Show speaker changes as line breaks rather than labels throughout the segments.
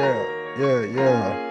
yeah, yeah, yeah.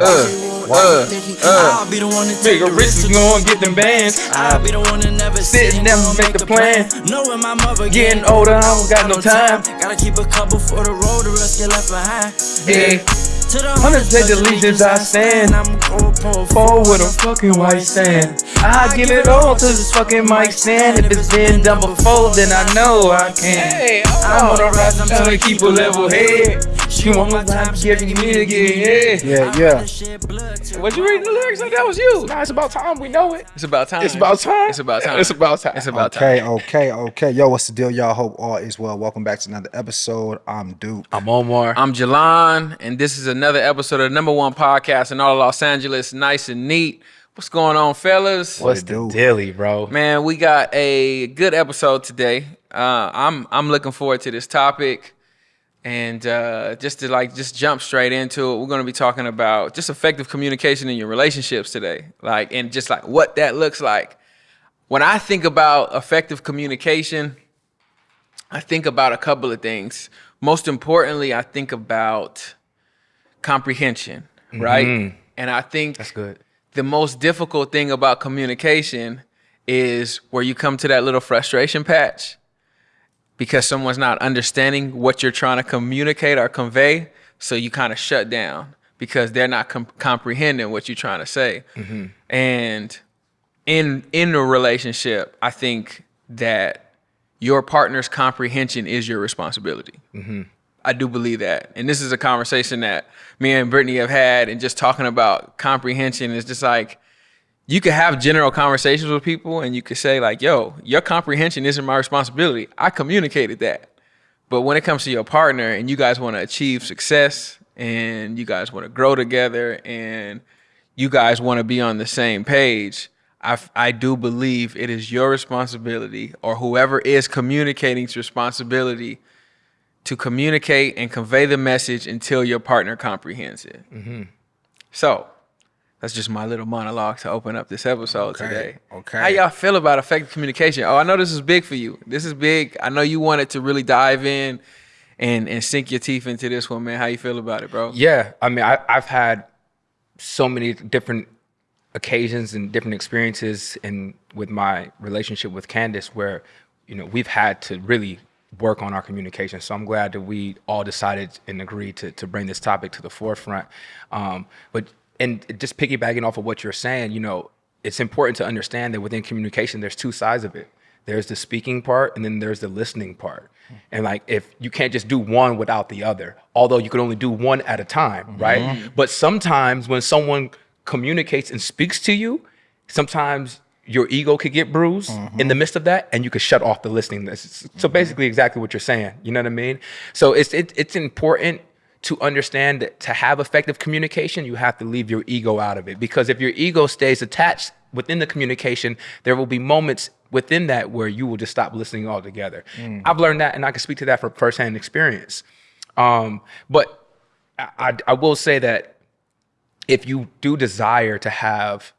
Uh, uh, uh. I'll be the one to take the risk to go and get them bands. I'll be the one to never sit and never make the plan. Knowing my mother getting older, I don't got no time. Gotta keep a couple for the road, the rest get left behind. Yeah. To the hundred take the legions I stand. I'm going forward with a fucking white sand. I give it all to this fucking mic stand. If it's been done before, then I know I can. I'm on the rise, I'm trying to keep a level head. She want my time, she giving me again.
Yeah, yeah.
Was you reading the lyrics like that was you?
Nah, it's about time. We know it.
It's about time.
It's about time.
It's about time.
It's about time.
It's about
Okay,
time.
okay, okay. Yo, what's the deal, y'all? Hope all is well. Welcome back to another episode. I'm Duke.
I'm Omar.
I'm Jalan, and this is another episode of the number one podcast in all of Los Angeles. Nice and neat. What's going on, fellas?
What's the
do?
dilly, bro?
Man, we got a good episode today. Uh, I'm I'm looking forward to this topic, and uh, just to like just jump straight into it, we're going to be talking about just effective communication in your relationships today, like and just like what that looks like. When I think about effective communication, I think about a couple of things. Most importantly, I think about comprehension, right? And I think
That's good.
the most difficult thing about communication is where you come to that little frustration patch because someone's not understanding what you're trying to communicate or convey. So you kind of shut down because they're not com- comprehending what you're trying to say. Mm-hmm. And in in a relationship, I think that your partner's comprehension is your responsibility. Mm-hmm. I do believe that. And this is a conversation that me and Brittany have had and just talking about comprehension is just like you could have general conversations with people and you could say like, yo, your comprehension isn't my responsibility. I communicated that. But when it comes to your partner and you guys want to achieve success and you guys want to grow together and you guys want to be on the same page, I, I do believe it is your responsibility or whoever is communicating's responsibility to communicate and convey the message until your partner comprehends it. Mm-hmm. So that's just my little monologue to open up this episode
Okay,
today.
okay.
How y'all feel about effective communication? Oh, I know this is big for you. This is big. I know you wanted to really dive in and and sink your teeth into this one, man. How you feel about it, bro?
Yeah, I mean, I, I've had so many different occasions and different experiences in with my relationship with Candace where, you know, we've had to really work on our communication. So I'm glad that we all decided and agreed to to bring this topic to the forefront. Um, but and just piggybacking off of what you're saying, you know, it's important to understand that within communication, there's two sides of it. There's the speaking part, and then there's the listening part. Mm-hmm. And like, if you can't just do one without the other, although you can only do one at a time, mm-hmm. right? But sometimes when someone communicates and speaks to you, sometimes your ego could get bruised mm-hmm. in the midst of that, and you could shut off the listening. So basically, exactly what you're saying. You know what I mean? So it's it, it's important to understand that to have effective communication, you have to leave your ego out of it. Because if your ego stays attached within the communication, there will be moments within that where you will just stop listening altogether. I've learned that, and I can speak to that from firsthand experience. Um, but I, I, I will say that if you do desire to have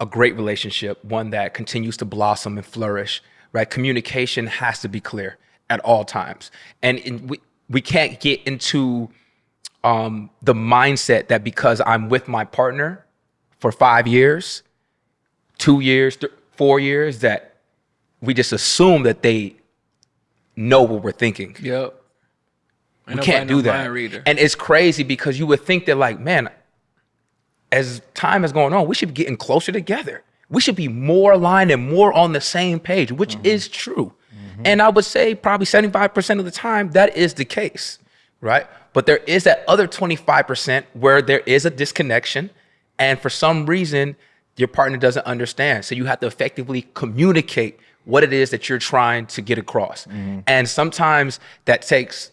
a great relationship, one that continues to blossom and flourish, right? Communication has to be clear at all times. And in, we, we can't get into um, the mindset that because I'm with my partner for five years, two years, th- four years, that we just assume that they know what we're thinking
Yep.
we can't do that. And it's crazy because you would think that, like, man, as time is going on, we should be getting closer together. We should be more aligned and more on the same page, which is true. And I would say probably 75% of the time that is the case, right? But there is that other 25% where there is a disconnection. And for some reason, your partner doesn't understand. So you have to effectively communicate what it is that you're trying to get across. And sometimes that takes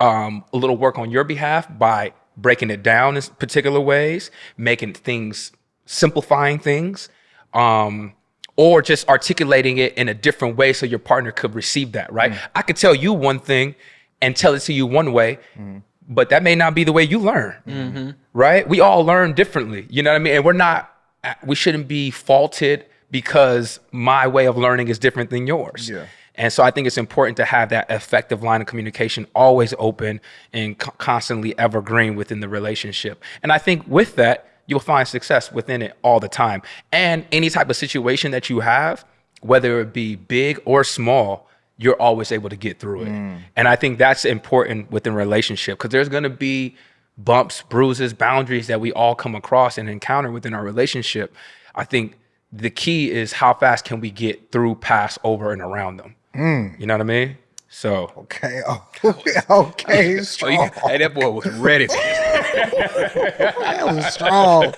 um, a little work on your behalf by breaking it down in particular ways, making things, simplifying things, um, or just articulating it in a different way so your partner could receive that, right? I could tell you one thing and tell it to you one way, mm-hmm. but that may not be the way you learn, mm-hmm. right? We all learn differently, you know what I mean? And we're not, we shouldn't be faulted because my way of learning is different than yours.
Yeah.
And so I think it's important to have that effective line of communication always open and co- constantly evergreen within the relationship. And I think with that, you'll find success within it all the time. And any type of situation that you have, whether it be big or small, you're always able to get through it. Mm. And I think that's important within relationship because there's going to be bumps, bruises, boundaries that we all come across and encounter within our relationship. I think the key is how fast can we get through, past, over, and around them. Mm. You know what I mean? So
Okay. Okay. okay.
Oh, you,
Strong.
hey, that boy was ready. For
That was strong.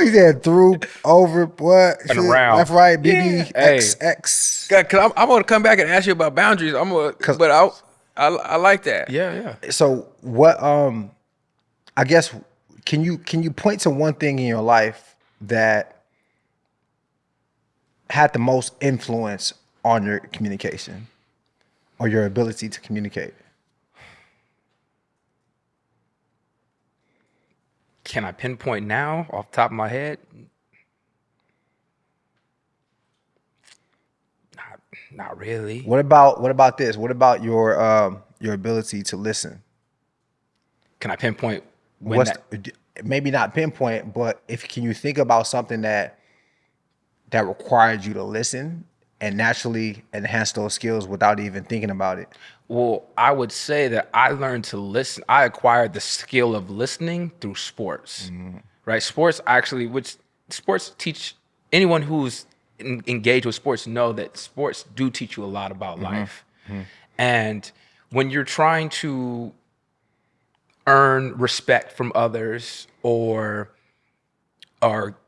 Ooh, he said through, over, what?
And around.
Left, right, BB,
Hey.
X, X.
Cause I'm, I'm gonna come back and ask you about boundaries. I'm gonna, but I, I, I like that.
yeah, yeah.
So what? Um, I guess can you can you point to one thing in your life that had the most influence on your communication or your ability to communicate?
Can I pinpoint now off the top of my head? Not, not really.
What about what about this? What about your um your ability to listen?
Can I pinpoint when
What's
that,
maybe not pinpoint, but if can you think about something that that required you to listen and naturally enhance those skills without even thinking about it?
Well, I would say that I learned to listen. I acquired the skill of listening through sports, mm-hmm. right? Sports actually, which sports teach anyone who's en- engaged with sports know that sports do teach you a lot about mm-hmm. life. Mm-hmm. And when you're trying to earn respect from others or or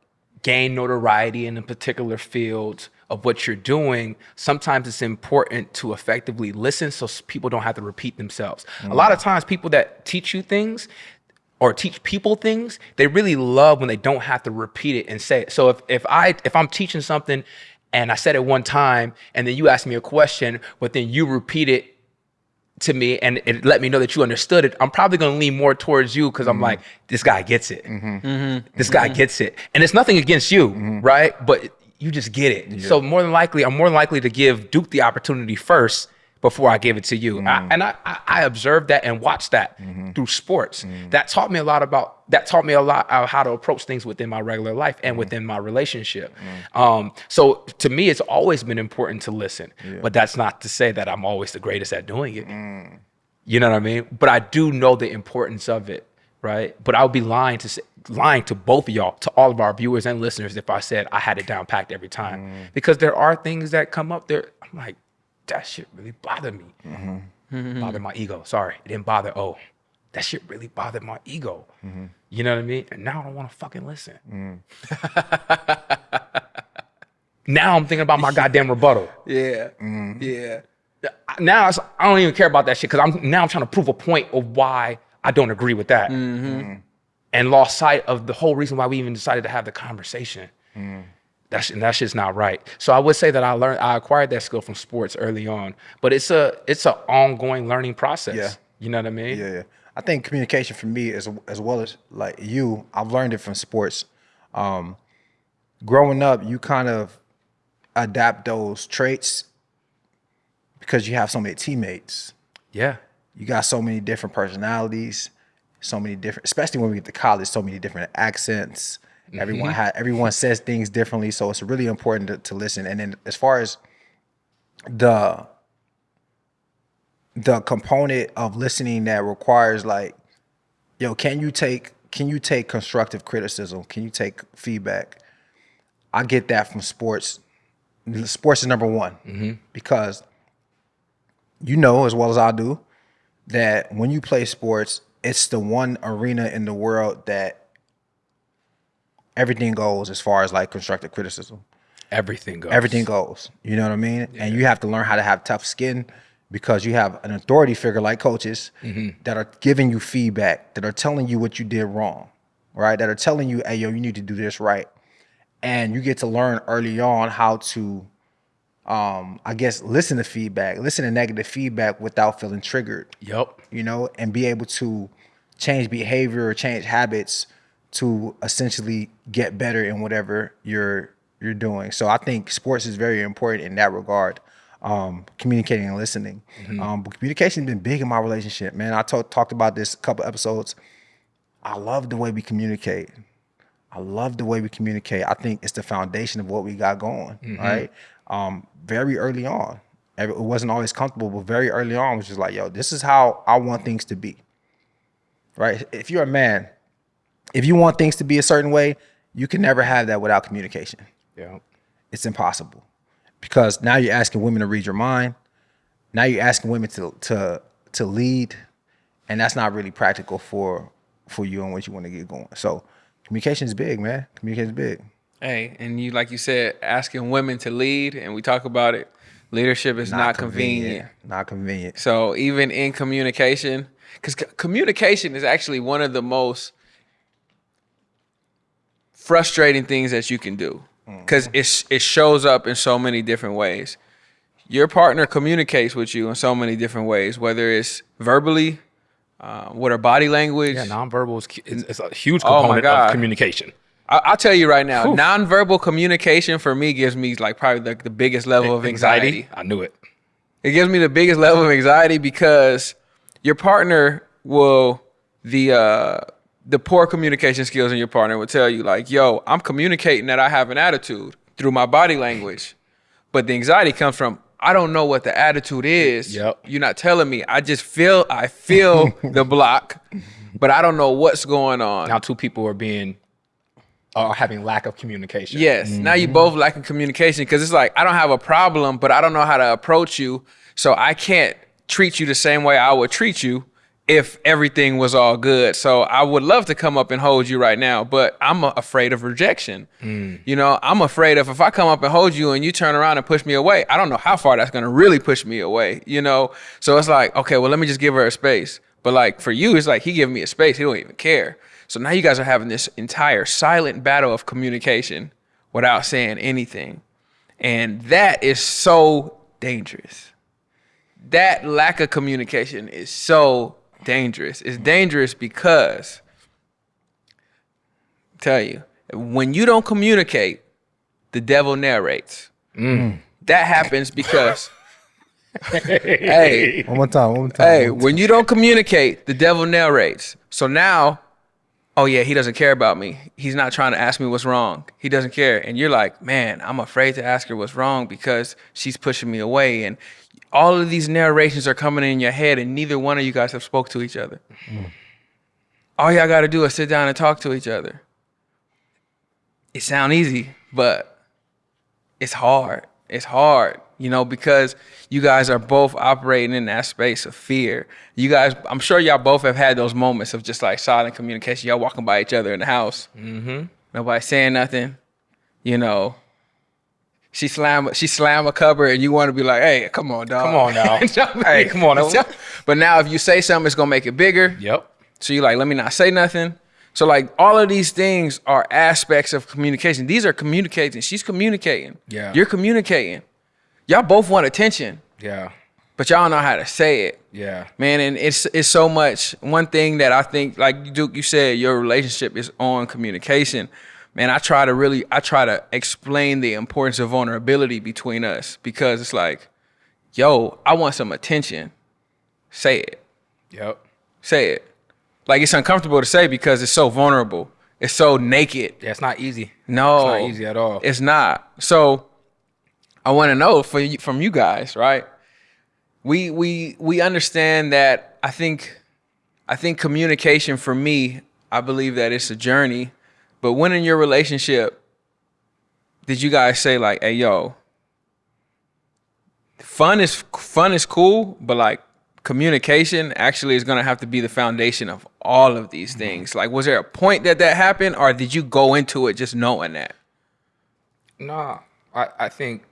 gain notoriety in a particular field of what you're doing, sometimes it's important to effectively listen so people don't have to repeat themselves. A lot of mm. times, people that teach you things or teach people things, they really love when they don't have to repeat it and say it. So if if I if I'm teaching something and I said it one time and then you ask me a question, but then you repeat it to me and it let me know that you understood it, I'm probably gonna lean more towards you because I'm mm-hmm. like, this guy gets it. Mm-hmm. This guy mm-hmm. gets it. And it's nothing against you, right? But you just get it. So more than likely, I'm more than likely to give Duke the opportunity first before I give it to you. I, mm-hmm. and I, I, I observed that and watched that mm-hmm. through sports. Mm-hmm. That taught me a lot about that taught me a lot how to approach things within my regular life and within my relationship. Um, so to me, it's always been important to listen. But that's not to say that I'm always the greatest at doing it. Mm. You know what I mean? But I do know the importance of it, right? But I would be lying to say, lying to both of y'all, to all of our viewers and listeners, if I said I had it down packed every time, mm. because there are things that come up there. I'm like, that shit really bothered me. Mm-hmm. Bothered my ego. Sorry, it didn't bother. Oh, that shit really bothered my ego. Mm-hmm. You know what I mean? And now I don't want to fucking listen. Mm. now I'm thinking about my goddamn rebuttal
Yeah. Mm-hmm. Yeah.
now I don't even care about that shit because I'm now I'm trying to prove a point of why I don't agree with that, mm-hmm. Mm-hmm. and lost sight of the whole reason why we even decided to have the conversation. Mm-hmm. That's and that shit's not right. So I would say that I learned I acquired that skill from sports early on, but it's a it's an ongoing learning process.
Yeah.
You know what I mean?
Yeah, yeah. I think communication for me, as as well as like you, I've learned it from sports. Um, growing up, you kind of adapt those traits because you have so many teammates.
Yeah.
You got so many different personalities, so many different, especially when we get to college, so many different accents. Mm-hmm. Everyone ha- everyone says things differently, so it's really important to, to listen. And then as far as the the component of listening that requires like, yo, can you take can you take constructive criticism? Can you take feedback? I get that from sports. Sports is number one mm-hmm. because you know as well as I do that when you play sports, it's the one arena in the world that everything goes as far as like constructive criticism.
Everything goes.
Everything goes. You know what I mean? And you have to learn how to have tough skin because you have an authority figure like coaches mm-hmm. that are giving you feedback, that are telling you what you did wrong, right? That are telling you, hey, yo, you need to do this right. And you get to learn early on how to, um, I guess, listen to feedback, listen to negative feedback without feeling triggered
Yep.
you know, and be able to change behavior or change habits to essentially get better in whatever you're you're doing. So I think sports is very important in that regard. um, communicating and listening. Um, but communication's been big in my relationship, man. I talked talked about this a couple episodes. I love the way we communicate. I love the way we communicate. I think it's the foundation of what we got going, right? Um, very early on, it wasn't always comfortable, but very early on, it was just like, yo, this is how I want things to be, right? If you're a man, if you want things to be a certain way, you can never have that without communication.
Yeah.
It's impossible because now you're asking women to read your mind. Now you're asking women to to to lead, and that's not really practical for for you and what you want to get going. So communication is big, man. Communication is big.
Hey, and you like you said, asking women to lead, and we talk about it. Leadership is not, convenient.
Not convenient.
So even in communication, because communication is actually one of the most frustrating things that you can do, because it it shows up in so many different ways. Your partner communicates with you in so many different ways, whether it's verbally, uh, with her body language.
Yeah, nonverbal is, is, is a huge
Oh my
component
God.
of communication.
I, I'll tell you right now,
Whew.
nonverbal communication for me gives me like probably the, the biggest level of anxiety.
I knew it.
It gives me the biggest level of anxiety because your partner will the uh the poor communication skills in your partner will tell you like, "Yo, I'm communicating that I have an attitude through my body language." But the anxiety comes from I don't know what the attitude is.
Yep.
You're not telling me. I just feel I feel the block, but I don't know what's going on.
Now two people are being are having lack of communication.
Yes. Now you both lacking communication because it's like I don't have a problem, but I don't know how to approach you, so I can't treat you the same way I would treat you if everything was all good. So I would love to come up and hold you right now, but I'm uh, afraid of rejection. You know, I'm afraid of if I come up and hold you and you turn around and push me away, I don't know how far that's going to really push me away, you know? So it's like, okay, well, let me just give her a space. But like for you, it's like he giving me a space. He don't even care. So now you guys are having this entire silent battle of communication without saying anything. And that is so dangerous. That lack of communication is so dangerous. It's dangerous because tell you, when you don't communicate, the devil narrates. Mm. That happens because hey,
One more time. One more time.
Hey, when you don't communicate, the devil narrates. So now, oh yeah, he doesn't care about me. He's not trying to ask me what's wrong. He doesn't care. And you're like, man, I'm afraid to ask her what's wrong because she's pushing me away. And all of these narrations are coming in your head, and neither one of you guys have spoke to each other. Mm. All y'all got to do is sit down and talk to each other. It sound easy, but it's hard. It's hard, you know, because you guys are both operating in that space of fear. You guys, I'm sure y'all both have had those moments of just like silent communication. Y'all walking by each other in the house. Mm-hmm. Nobody saying nothing. You know, she slam she slam a cupboard and you want to be like, hey, come on, dog.
Come on now. Hey, come on now.
But now if you say something, it's gonna make it bigger.
Yep.
So you're like, let me not say nothing. So like all of these things are aspects of communication. These are communicating. She's communicating.
Yeah.
You're communicating. Y'all both want attention,
Yeah.
but y'all know how to say it.
Yeah.
Man, and it's it's so much. One thing that I think, like Duke, you said, your relationship is on communication. Man, I try to really, I try to explain the importance of vulnerability between us because it's like, yo, I want some attention. Say it
Yep.
say it. Like it's uncomfortable to say because it's so vulnerable. It's so naked.
Yeah, it's not easy.
No,
It's not easy at all.
It's not. So I want to know for you, from you guys, right? We we we understand that. I think I think communication for me, I believe that it's a journey. But when in your relationship, did you guys say like, "Hey, yo, fun is fun is cool, but like communication actually is going to have to be the foundation of all of these mm-hmm. things. Like was there a point that that happened or did you go into it just knowing that?
No, I, I think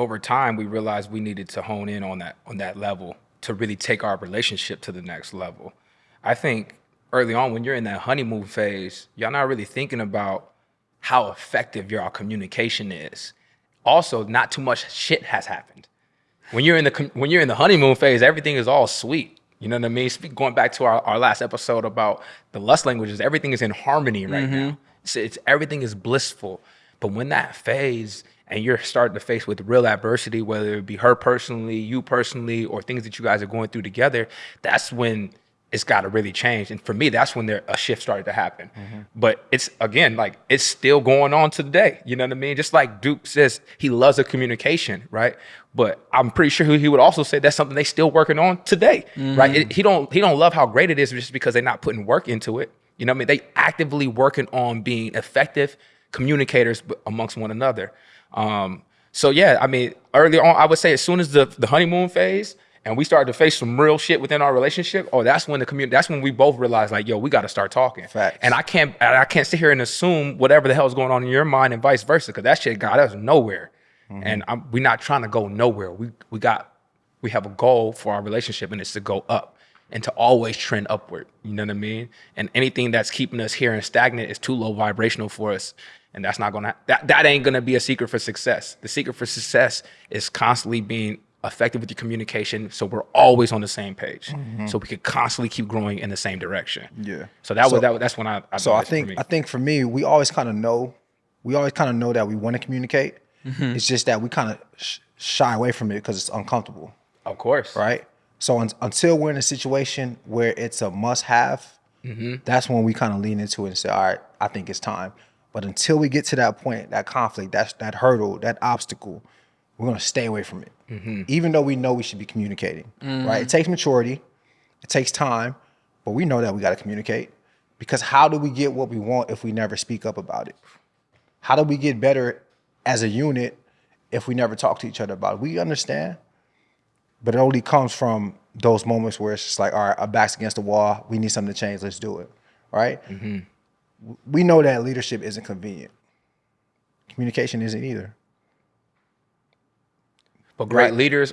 over time we realized we needed to hone in on that on that level to really take our relationship to the next level. I think early on when you're in that honeymoon phase, y'all not really thinking about how effective your uh, communication is. Also, not too much shit has happened. When you're in the when you're in the honeymoon phase, everything is all sweet. You know what I mean? Speak, going back to our, our last episode about the lust languages, everything is in harmony right mm-hmm. now. It's, it's everything is blissful. But when that phase and you're starting to face with real adversity, whether it be her personally, you personally, or things that you guys are going through together, that's when it's got to really change. And for me, that's when there a shift started to happen. Mm-hmm. But it's again like it's still going on today. You know what I mean? Just like Duke says, he loves a communication, right? But I'm pretty sure he would also say that's something they still working on today, mm-hmm. right? It, he don't he don't love how great it is just because they're not putting work into it. You know what I mean? They actively working on being effective communicators amongst one another. Um, so yeah, I mean, early on, I would say as soon as the the honeymoon phase and we started to face some real shit within our relationship, oh, that's when the community, that's when we both realized like, yo, we got to start talking.
Facts.
And I can't, I can't sit here and assume whatever the hell is going on in your mind and vice versa, because that shit got us nowhere. Mm-hmm. And I'm, we're not trying to go nowhere. We we got, we have a goal for our relationship, and it's to go up and to always trend upward. You know what I mean? And anything that's keeping us here and stagnant is too low vibrational for us. And that's not gonna that that ain't gonna be a secret for success. The secret for success is constantly being effective with your communication so we're always on the same page. Mm-hmm. so we could constantly keep growing in the same direction.
Yeah.
So that so, was that that's when i, I
so i think i think for me we always kind of know we always kind of know that we want to communicate. Mm-hmm. it's just that we kind of sh- shy away from it because it's uncomfortable.
Of course.
Right? So un- until we're in a situation where it's a must have mm-hmm. that's when we kind of lean into it and say all right i think it's time but until we get to that point that conflict that's that hurdle that obstacle we're going to stay away from it, mm-hmm. even though we know we should be communicating. Mm-hmm. Right? It takes maturity, it takes time, but we know that we got to communicate because how do we get what we want if we never speak up about it? How do we get better as a unit if we never talk to each other about it? We understand, but it only comes from those moments where it's just like, all right, our back's against the wall. We need something to change. Let's do it. Right? Mm-hmm. We know that leadership isn't convenient. Communication isn't either.
But great right. leaders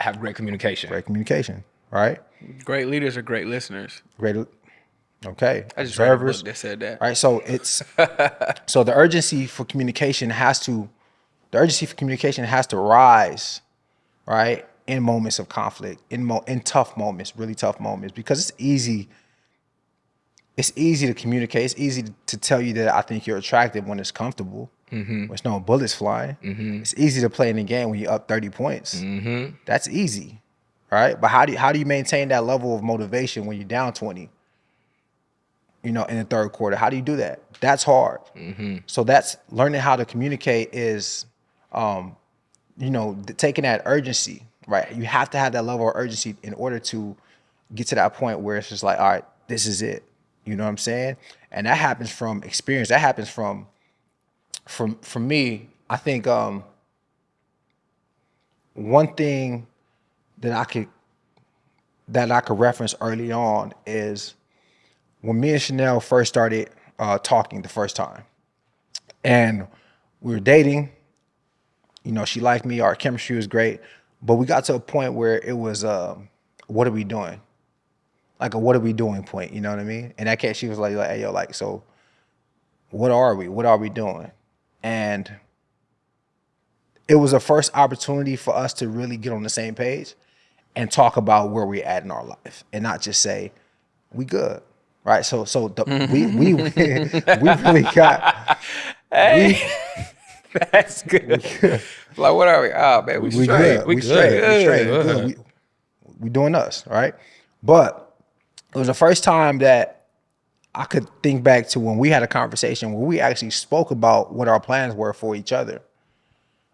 have great communication.
Great communication, right?
Great leaders are great listeners.
Great. Okay.
I just Observers. read a book that said that.
Right. So it's so the urgency for communication has to the urgency for communication has to rise, right? In moments of conflict, in mo- in tough moments, really tough moments, because it's easy. It's easy to communicate. It's easy to tell you that I think you're attractive when it's comfortable. Mm-hmm. There's no bullets flying. Mm-hmm. It's easy to play in the game when you're up 30 points. Mm-hmm. That's easy, right? But how do you, how do you maintain that level of motivation when you're down 20? You know, in the third quarter, how do you do that? That's hard. Mm-hmm. So that's learning how to communicate is, um, you know, taking that urgency, right? You have to have that level of urgency in order to get to that point where it's just like, all right, this is it. You know what I'm saying? And that happens from experience. That happens from from for me, I think um, one thing that I could that I could reference early on is when me and Chanel first started uh, talking the first time, and we were dating. You know, she liked me. Our chemistry was great, but we got to a point where it was, uh, "What are we doing?" Like a "What are we doing?" point. You know what I mean? And that case, she was like, "Like, hey, yo, like, so, what are we? What are we doing?" And it was a first opportunity for us to really get on the same page and talk about where we're at in our life and not just say, we good. Right. So so the, we we we really got
hey. We, That's good. like what are we? Oh man, we, we straight. Good. We, we straight.
Good. We straight. Good. we, we doing us, right? But it was the first time that I could think back to when we had a conversation where we actually spoke about what our plans were for each other.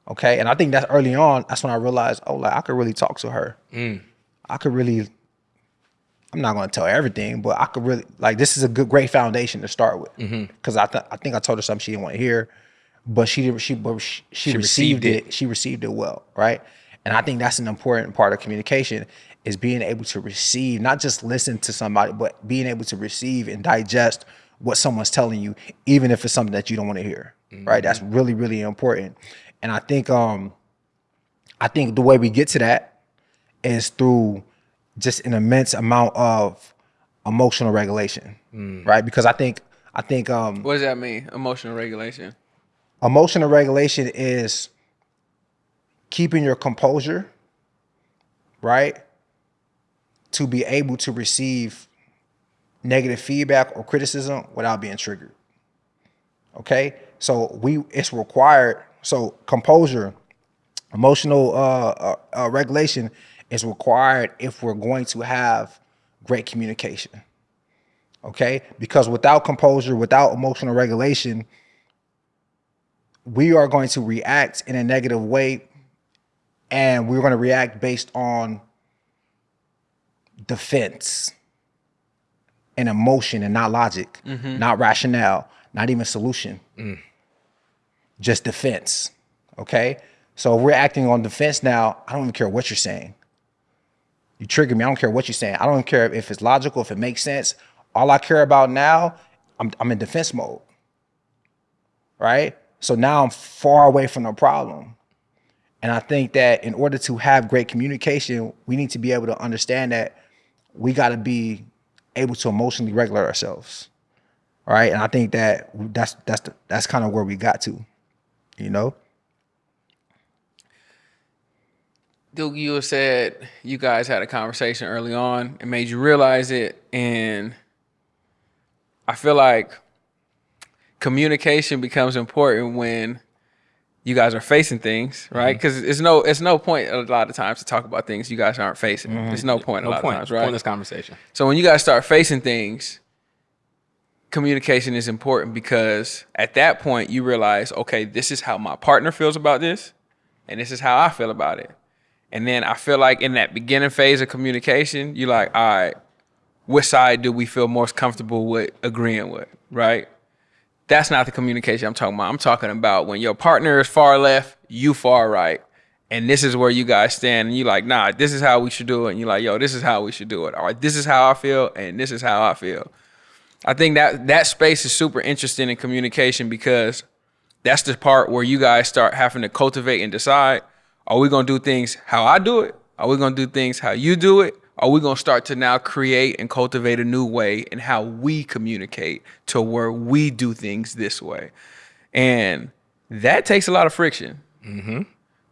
Okay. And I think that's early on, that's when I realized, oh, like I could really talk to her. Mm. I could really, I'm not going to tell everything, but I could really, like, this is a good, great foundation to start with. Because mm-hmm. I, th- I think I told her something she didn't want to hear, but she did, she, but she, she, she received, received it. it. She received it well. Right. And I think that's an important part of communication is being able to receive, not just listen to somebody, but being able to receive and digest what someone's telling you, even if it's something that you don't want to hear. Mm-hmm. Right. That's really, really important. And I think um I think the way we get to that is through just an immense amount of emotional regulation. Mm. Right. Because I think I think um
What does that mean? Emotional regulation.
Emotional regulation is keeping your composure, right? To be able to receive negative feedback or criticism without being triggered. Okay? So we it's required So composure, emotional uh, uh, uh, regulation is required if we're going to have great communication. Okay, because without composure, without emotional regulation, we are going to react in a negative way, and we're going to react based on defense and emotion and not logic, mm-hmm. not rationale, not even solution, mm. just defense. Okay. So if we're acting on defense now, I don't even care what you're saying. You trigger me. I don't care what you're saying. I don't care if it's logical, if it makes sense. All I care about now, I'm, I'm in defense mode. Right. So now I'm far away from the problem. And I think that in order to have great communication, we need to be able to understand that we got to be able to emotionally regulate ourselves. Right. And I think that that's that's the, that's kind of where we got to, you know?
Duke, you said you guys had a conversation early on and made you realize it. And I feel like communication becomes important when you guys are facing things, right? Mm-hmm. Because it's no it's no point a lot of times to talk about things you guys aren't facing. Mm-hmm. There's no point a
No
lot
point.
of times, right?
Pointless conversation.
So when you guys start facing things, communication is important because at that point you realize, okay, this is how my partner feels about this, and this is how I feel about it. And then I feel like in that beginning phase of communication, you're like, all right, which side do we feel most comfortable with agreeing with, right? That's not the communication I'm talking about. I'm talking about when your partner is far left, you far right. And this is where you guys stand, and you're like, nah, this is how we should do it. And you're like, yo, this is how we should do it. All right, this is how I feel, and this is how I feel. I think that that space is super interesting in communication because that's the part where you guys start having to cultivate and decide are we going to do things how I do it? Are we going to do things how you do it? Are we going to start to now create and cultivate a new way in how we communicate to where we do things this way? And that takes a lot of friction. Mm-hmm.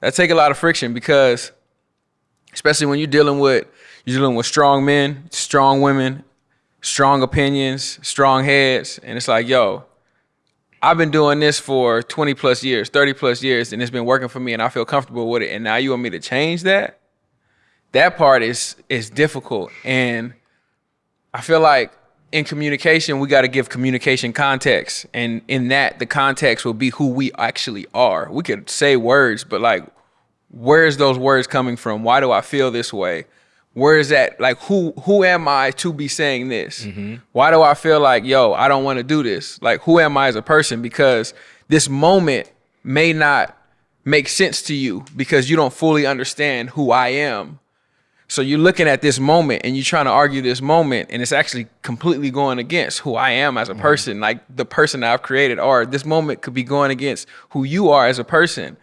That take a lot of friction because, especially when you're dealing with you're dealing with strong men, strong women, strong opinions, strong heads, and it's like, yo, I've been doing this for 20 plus years, 30 plus years, and it's been working for me and I feel comfortable with it. And now you want me to change that? That part is is difficult. And I feel like in communication, we got to give communication context. And in that, the context will be who we actually are. We could say words, but like, where's those words coming from? Why do I feel this way? Where is that? Like, who who am I to be saying this? Mm-hmm. Why do I feel like, yo, I don't want to do this? Like, who am I as a person? Because this moment may not make sense to you because you don't fully understand who I am. So you're looking at this moment and you're trying to argue this moment, and it's actually completely going against who I am as a mm-hmm. person, like the person that I've created. Or this moment could be going against who you are as a person.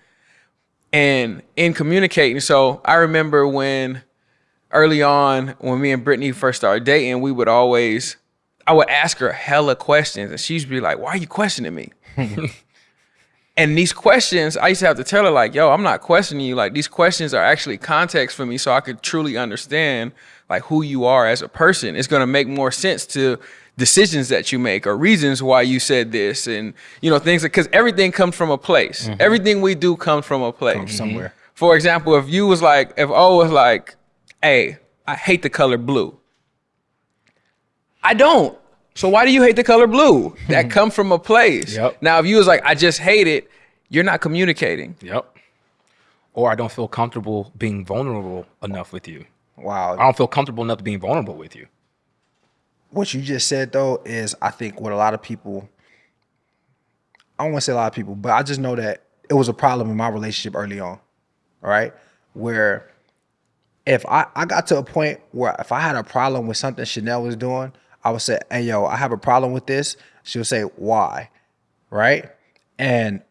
And in communicating, so I remember when early on, when me and Brittany first started dating, we would always, I would ask her hella questions, and she'd be like, "Why are you questioning me?" And these questions, I used to have to tell her, like, yo, I'm not questioning you. Like, these questions are actually context for me so I could truly understand, like, who you are as a person. It's going to make more sense to decisions that you make or reasons why you said this and, you know, things because everything comes from a place. Mm-hmm. Everything we do comes from a place.
somewhere. Mm-hmm.
For example, if you was like, if O was like, hey, I hate the color blue. I don't. So why do you hate the color blue? Hmm. That come from a place.
Yep.
Now, if you was like, I just hate it, you're not communicating.
Yep. Or I don't feel comfortable being vulnerable enough with you.
Wow.
I don't feel comfortable enough being vulnerable with you.
What you just said though is I think what a lot of people I don't want to say a lot of people, but I just know that it was a problem in my relationship early on. All right. Where if I, I got to a point where if I had a problem with something Chanel was doing, I would say, Hey yo, I have a problem with this. She would say, Why? Right? And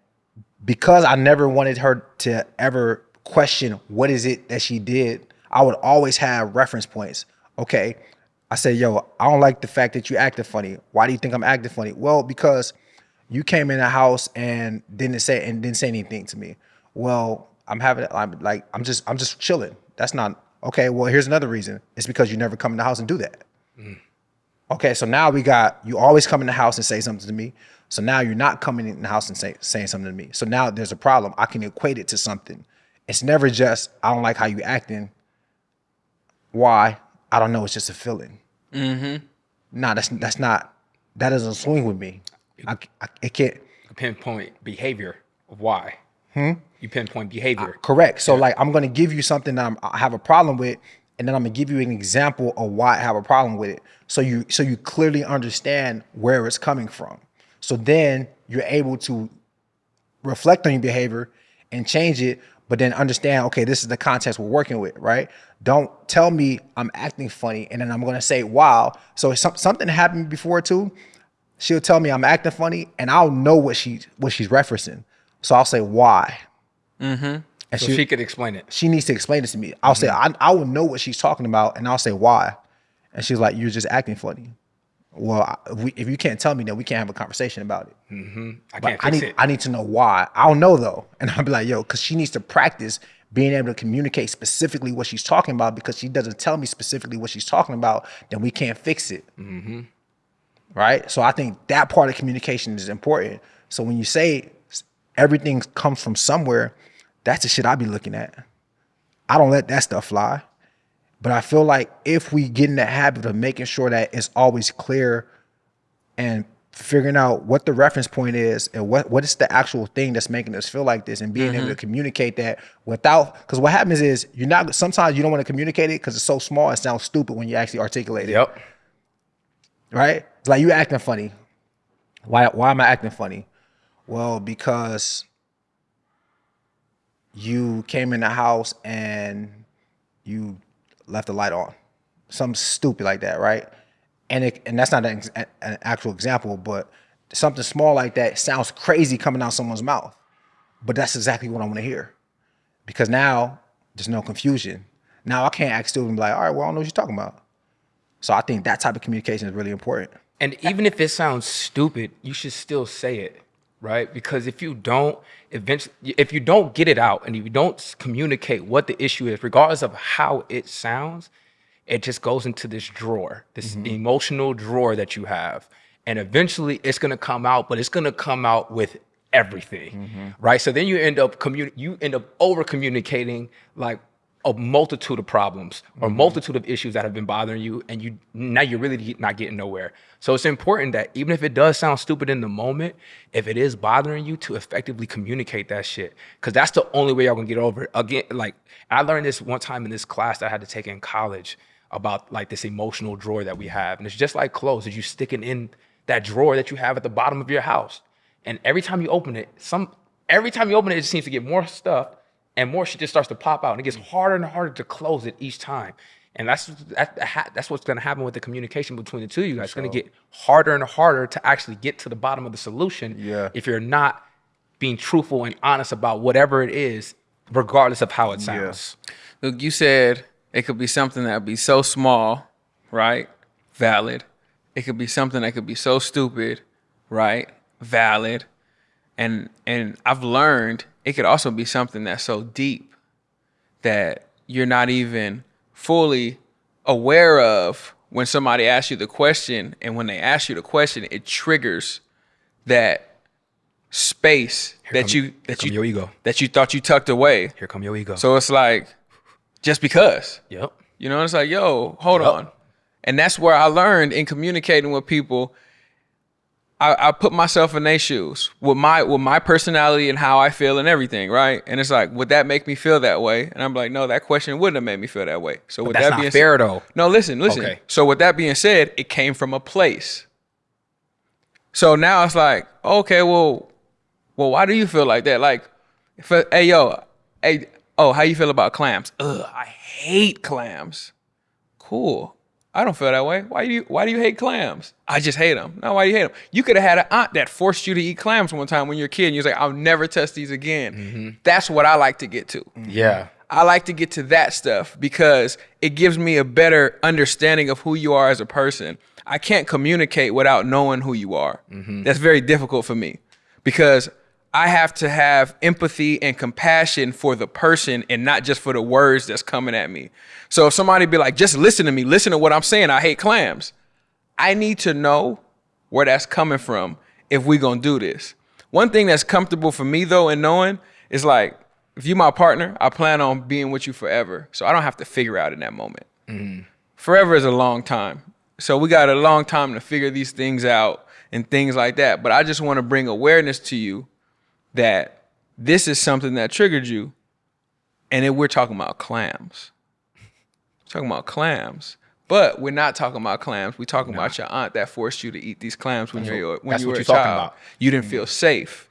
because I never wanted her to ever question what is it that she did, I would always have reference points. Okay. I say, yo, I don't like the fact that you acted funny. Why do you think I'm acting funny? Well, because you came in the house and didn't say and didn't say anything to me. Well, I'm having I'm like I'm just I'm just chilling. That's not okay. Well, here's another reason. It's because you never come in the house and do that. Mm. Okay, so now we got you always come in the house and say something to me. So now you're not coming in the house and say, saying something to me. So now there's a problem. I can equate it to something. It's never just I don't like how you acting. Why? I don't know. It's just a feeling. Mm-hmm. Nah, that's that's not. That doesn't swing with me. I, I it can't.
pinpoint behavior of why. Hmm? You pinpoint behavior.
Correct. So like I'm gonna give you something that I'm, I have a problem with, and then I'm gonna give you an example of why I have a problem with it. So you so you clearly understand where it's coming from. So then you're able to reflect on your behavior and change it, but then understand, okay, this is the context we're working with, right? Don't tell me I'm acting funny and then I'm gonna say, wow. So some, something happened before too. She'll tell me I'm acting funny and I'll know what she what she's referencing. So I'll say why. Mm-hmm. And
so she, could explain it.
She needs to explain it to me. I'll say I, I will know what she's talking about and I'll say why. And she's like, you're just acting funny. Well, I- if, we, if you can't tell me, then we can't have a conversation about it.
I
But
can't
I
fix
need
it.
I need to know why. I'll know though, and I'll be like, yo, because she needs to practice being able to communicate specifically what she's talking about. Because she doesn't tell me specifically what she's talking about, then we can't fix it.
Mm-hmm.
Right. So I think that part of communication is important. So when you say everything comes from somewhere, that's the shit I be looking at. I don't let that stuff fly. But I feel like if we get in the habit of making sure that it's always clear and figuring out what the reference point is and what what is the actual thing that's making us feel like this and being able to mm-hmm. communicate that without because what happens is you're not sometimes you don't want to communicate it because it's so small it sounds stupid when you actually articulate it
Yep.
right it's like you acting funny why why am i acting funny well because you came in the house and you left the light on. Something stupid like that right? And it, and that's not an, an actual example but something small like that sounds crazy coming out someone's mouth. But that's exactly what i want to hear. Because now there's no confusion. Now i can't act stupid and be like all right well i don't know what you're talking about. So i think that type of communication is really important.
And even if it sounds stupid, you should still say it, right? Because if you don't, eventually, if you don't get it out and you don't communicate what the issue is, regardless of how it sounds, it just goes into this drawer, this mm-hmm. emotional drawer that you have. And eventually it's gonna come out, but it's gonna come out with everything, mm-hmm. right? So then you end up commun- you end up over communicating like a multitude of problems or mm-hmm. multitude of issues that have been bothering you and you now you're really not getting nowhere. So it's important that even if it does sound stupid in the moment if it is bothering you to effectively communicate that shit. Because that's the only way y'all gonna get over it. Again like i learned this one time in this class that i had to take in college about like this emotional drawer that we have. And it's just like clothes that you sticking in that drawer that you have at the bottom of your house. And every time you open it some every time you open it it just seems to get more stuff and more shit just starts to pop out and it gets harder and harder to close it each time and that's that, that's what's going to happen with the communication between the two of you guys it's going to get harder and harder to actually get to the bottom of the solution
Yeah.
if you're not being truthful and honest about whatever it is regardless of how it sounds
Look, you said it could be something that would be so small, right? Valid. It could be something that could be so stupid, right? Valid. And and I've learned it could also be something that's so deep that you're not even fully aware of when somebody asks you the question and when they ask you the question it triggers that space that
come-
you that you
your ego.
that you thought you tucked away
here come your ego
so it's like, just because,
yep
you know, it's like, yo, hold
Yup.
on. And that's where I learned in communicating with people. I, I put myself in their shoes with my with my personality and how I feel and everything, right? And it's like, would that make me feel that way? And I'm like, no, that question wouldn't have made me feel that way. So with
that's
that being
fair,
said,
though.
No, listen, listen.
Okay.
So with that being said, it came from a place. So now it's like, okay, well, well, why do you feel like that? Like, hey, yo, hey, oh, how you feel about clams? Ugh, I hate clams. Cool. I don't feel that way. Why do you Why do you hate clams? I just hate them. No, why do you hate them? You could have had an aunt that forced you to eat clams one time when you're a kid, and you was like, "I'll never test these again." Mm-hmm. That's what I like to get to. Mm-hmm.
yeah
I like to get to that stuff because it gives me a better understanding of who you are as a person. I can't communicate without knowing who you are. Mm-hmm. That's very difficult for me because I have to have empathy and compassion for the person and not just for the words that's coming at me. So if somebody be like, just listen to me, listen to what I'm saying, I hate clams. I need to know where that's coming from if we gonna do this. One thing that's comfortable for me though and knowing is like if you my partner, I plan on being with you forever. So I don't have to figure out in that moment. Mm-hmm. Forever is a long time. So we got a long time to figure these things out and things like that. But I just want to bring awareness to you that this is something that triggered you. And then we're talking about clams. talking about clams. But we're not talking about clams. We're talking about your aunt that forced you to eat these clams when you're when
that's
you were a
you're talking
child.
about.
You didn't feel mm-hmm. safe.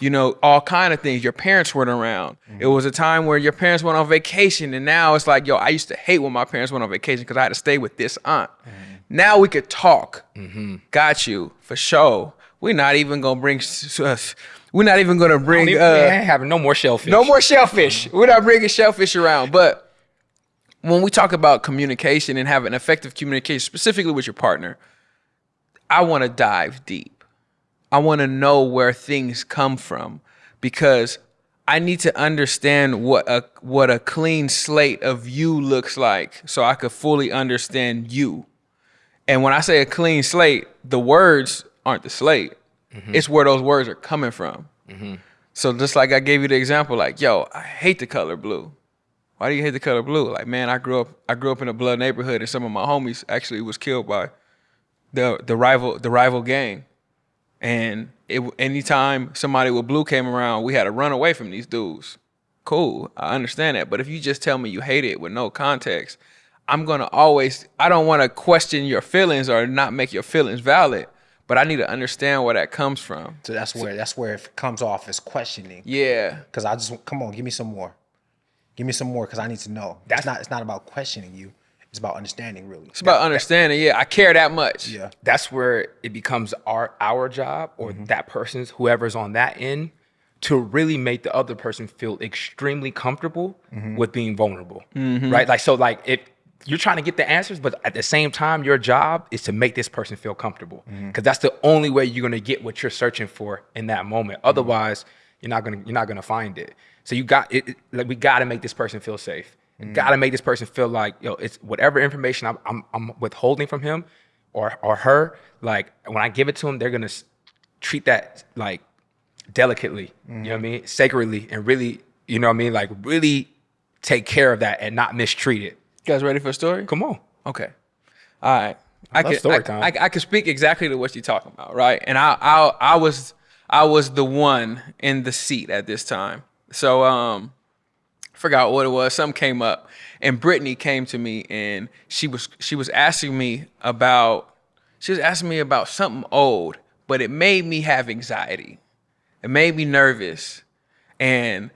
You know, all kind of things. Your parents weren't around. It mm-hmm. was a time where your parents went on vacation, and now it's like, yo, I used to hate when my parents went on vacation because I had to stay with this aunt. Mm-hmm. Now we could talk. Got you for sure. We're not even gonna bring. s- We're not even gonna bring.
We, we
uh,
ain't having no more shellfish.
no more shellfish. We're not bringing shellfish around. But when we talk about communication and having effective communication, specifically with your partner, I want to dive deep. I want to know where things come from because I need to understand what a what a clean slate of you looks like so I could fully understand you. And when I say a clean slate, the words aren't the slate. Mm-hmm. It's where those words are coming from. Mm-hmm. So just like I gave you the example, like, yo, I hate the color blue. Why do you hate the color blue? Like, man, I grew up I grew up in a blood neighborhood and some of my homies actually was killed by the the rival the rival gang. And it anytime somebody with blue came around, we had to run away from these dudes. Cool, I understand that. But if you just tell me you hate it with no context, I'm gonna always I don't want to question your feelings or not make your feelings valid, but I need to understand where that comes from.
So that's where that's where it comes off as questioning.
Yeah.
Because I just come on, give me some more. Give me some more because I need to know. That's not. It's not about questioning you. It's about understanding, really.
It's about understanding. Yeah, I care that much.
Yeah.
that's where it becomes our our job or
Mm-hmm.
that person's whoever's on that end to really make the other person feel extremely comfortable
Mm-hmm.
with being vulnerable right like so like if you're trying to get the answers but at the same time your job is to make this person feel comfortable. Because
Mm-hmm.
that's the only way you're going to get what you're searching for in that moment.
Mm-hmm.
otherwise you're not going to you're not going to find it. So you got it like we got to make this person feel safe.
Mm-hmm.
got to make this person feel like yo it's whatever information I'm, I'm, I'm withholding from him or or her like when i give it to them they're going to treat that like delicately. You know what i mean? Sacredly and really you know what i mean? Like really take care of that and not mistreat it
You guys ready for a story?
come on
Okay. All right. I,
love
can
story
I,
time.
I, I can speak exactly to what you're talking about, right? And I, I I was I was the one in the seat at this time. So um forgot what it was. Something came up and Brittany came to me and she was she was asking me about she was asking me about something old, but it made me have anxiety. It made me nervous. And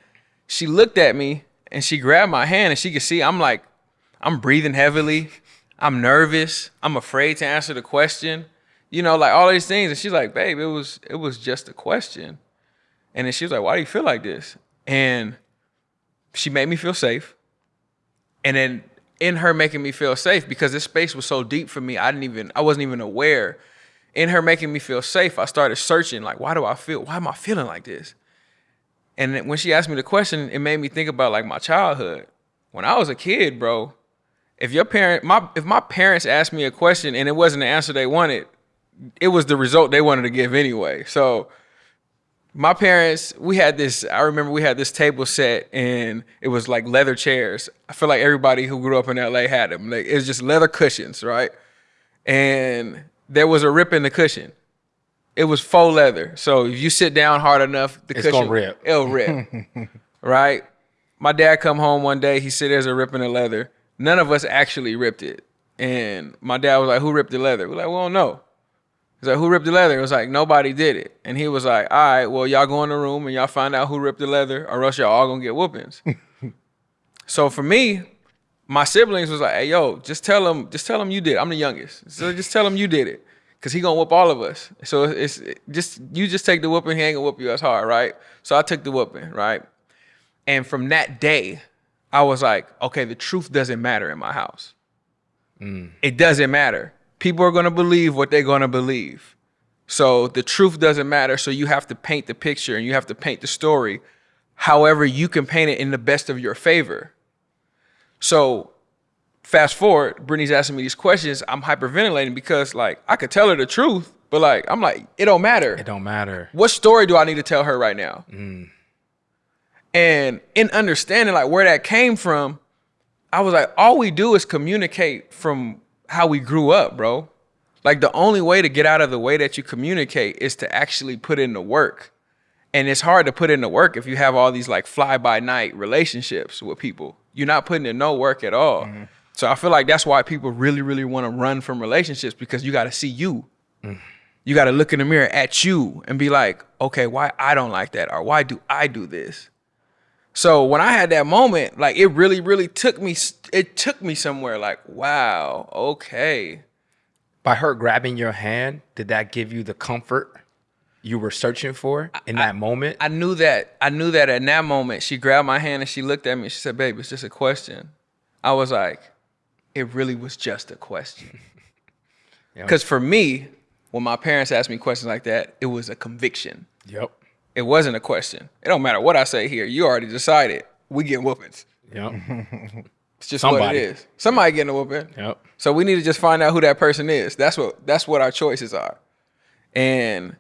she looked at me and she grabbed my hand and she could see I'm like, I'm breathing heavily. I'm nervous. I'm afraid to answer the question. You know, like all these things. And she's like, babe, it was it was just a question. And then she was like, why do you feel like this? And she made me feel safe. And then in her making me feel safe, because this space was so deep for me, I didn't even, I wasn't even aware. In her making me feel safe, I started searching, like, why do I feel, why am I feeling like this? And when she asked me the question, it made me think about like my childhood. When I was a kid, bro, if your parent, my if my parents asked me a question and it wasn't the answer they wanted, it was the result they wanted to give anyway. So my parents, we had this, I remember we had this table set and it was like leather chairs. I feel like everybody who grew up in LA had them. Like it was just leather cushions, right? And there was a rip in the cushion. It was faux leather. So if you sit down hard enough, the
It's
cushion
rip.
It'll rip. right? My dad come home one day, he said there's a rip in the leather. None of us actually ripped it. And my dad was like, Who ripped the leather? We're like, We don't know. He's like, who ripped the leather? It was like, nobody did it. And he was like, all right, well, y'all go in the room and y'all find out who ripped the leather, or else y'all all gonna get whoopings. so for me, my siblings was like, hey, yo, just tell him, just tell him you did. it. I'm the youngest. So just tell him you did it. Cause he gonna whoop all of us. So it's just you just take the whooping, he ain't gonna whoop you as hard, right? So I took the whooping, right? And from that day, I was like, okay, the truth doesn't matter in my house. Mm. It doesn't matter. People are going to believe what they're going to believe. So the truth doesn't matter. So you have to paint the picture and you have to paint the story however you can paint it in the best of your favor. So fast forward, Brittany's asking me these questions. I'm hyperventilating because like I could tell her the truth, But like, I'm like, it don't matter.
It don't matter.
What story do I need to tell her right now? Mm. And in understanding like where that came from, I was like, all we do is communicate from how we grew up, bro. Like the only way to get out of the way that you communicate is to actually put in the work. And it's hard to put in the work if you have all these like fly by night relationships with people. You're not putting in no work at all. Mm-hmm. So I feel like that's why people really, really want to run from relationships because you got to see you. Mm. You got to look in the mirror at you and be like, okay, why I don't like that or why do I do this? So when I had that moment, like it really, really took me. It took me somewhere. Like, wow, okay.
By her grabbing your hand, did that give you the comfort you were searching for in that moment?
I knew that. I knew that in that moment, she grabbed my hand and she looked at me. And she said, "Babe, it's just a question." I was like, "It really was just a question." Because for me, when my parents asked me questions like that, it was a conviction.
yep.
It wasn't a question. It don't matter what I say here. You already decided. We get whoopings.
Yep.
It's just what it is. Somebody getting a whooping.
yep.
So we need to just find out who that person is. That's what that's what our choices are. And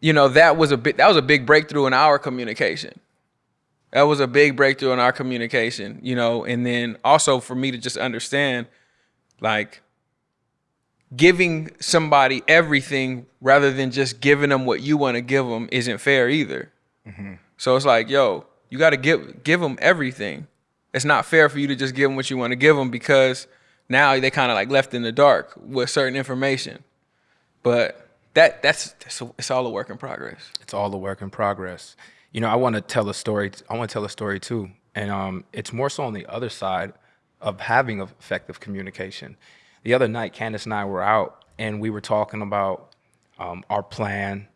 you know, that was a bit that was a big breakthrough in our communication. That was a big breakthrough in our communication, you know, and then also for me to just understand like giving somebody everything rather than just giving them what you want to give them isn't fair either. So it's like, yo, you got to give give them everything. It's not fair for you to just give them what you want to give them because now they kind of like left in the dark with certain information. But that that's, that's a, it's all a work in progress.
It's all a work in progress. You know, I want to tell a story. I want to tell a story too, and um, it's more so on the other side of having effective communication. The other night, Candace and I were out, and we were talking about um, our plan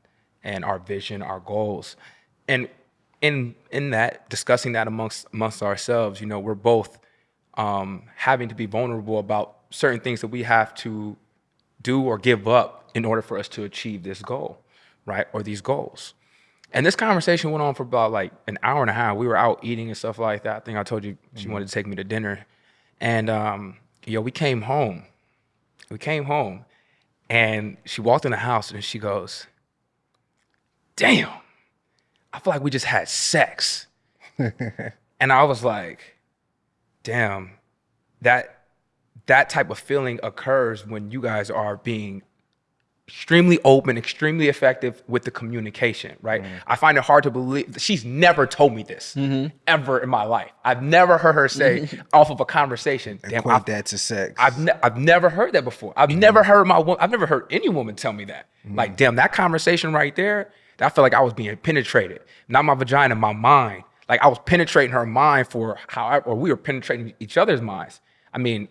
and our vision, our goals, and in in that discussing that amongst amongst ourselves, you know, we're both um, having to be vulnerable about certain things that we have to do or give up in order for us to achieve this goal, right? Or these goals. And this conversation went on for about like an hour and a half. We were out eating and stuff like that. I think I told you she wanted to take me to dinner. And um, yo, we came home. We came home and she walked in the house and she goes, Damn, I feel like we just had sex. and I was like, damn, that that type of feeling occurs when you guys are being extremely open, extremely effective with the communication, right? Mm. I find it hard to believe she's never told me this mm-hmm. ever in my life. I've never heard her say off of a conversation, damn,
Equate
I,
that to sex.
I've ne- I've never heard that before. I've mm-hmm. never heard my I've never heard any woman tell me that. Mm-hmm. Like, damn, that conversation right there, I felt like I was being penetrated. Not my vagina, my mind. Like I was penetrating her mind for how, or we were penetrating each other's minds. I mean,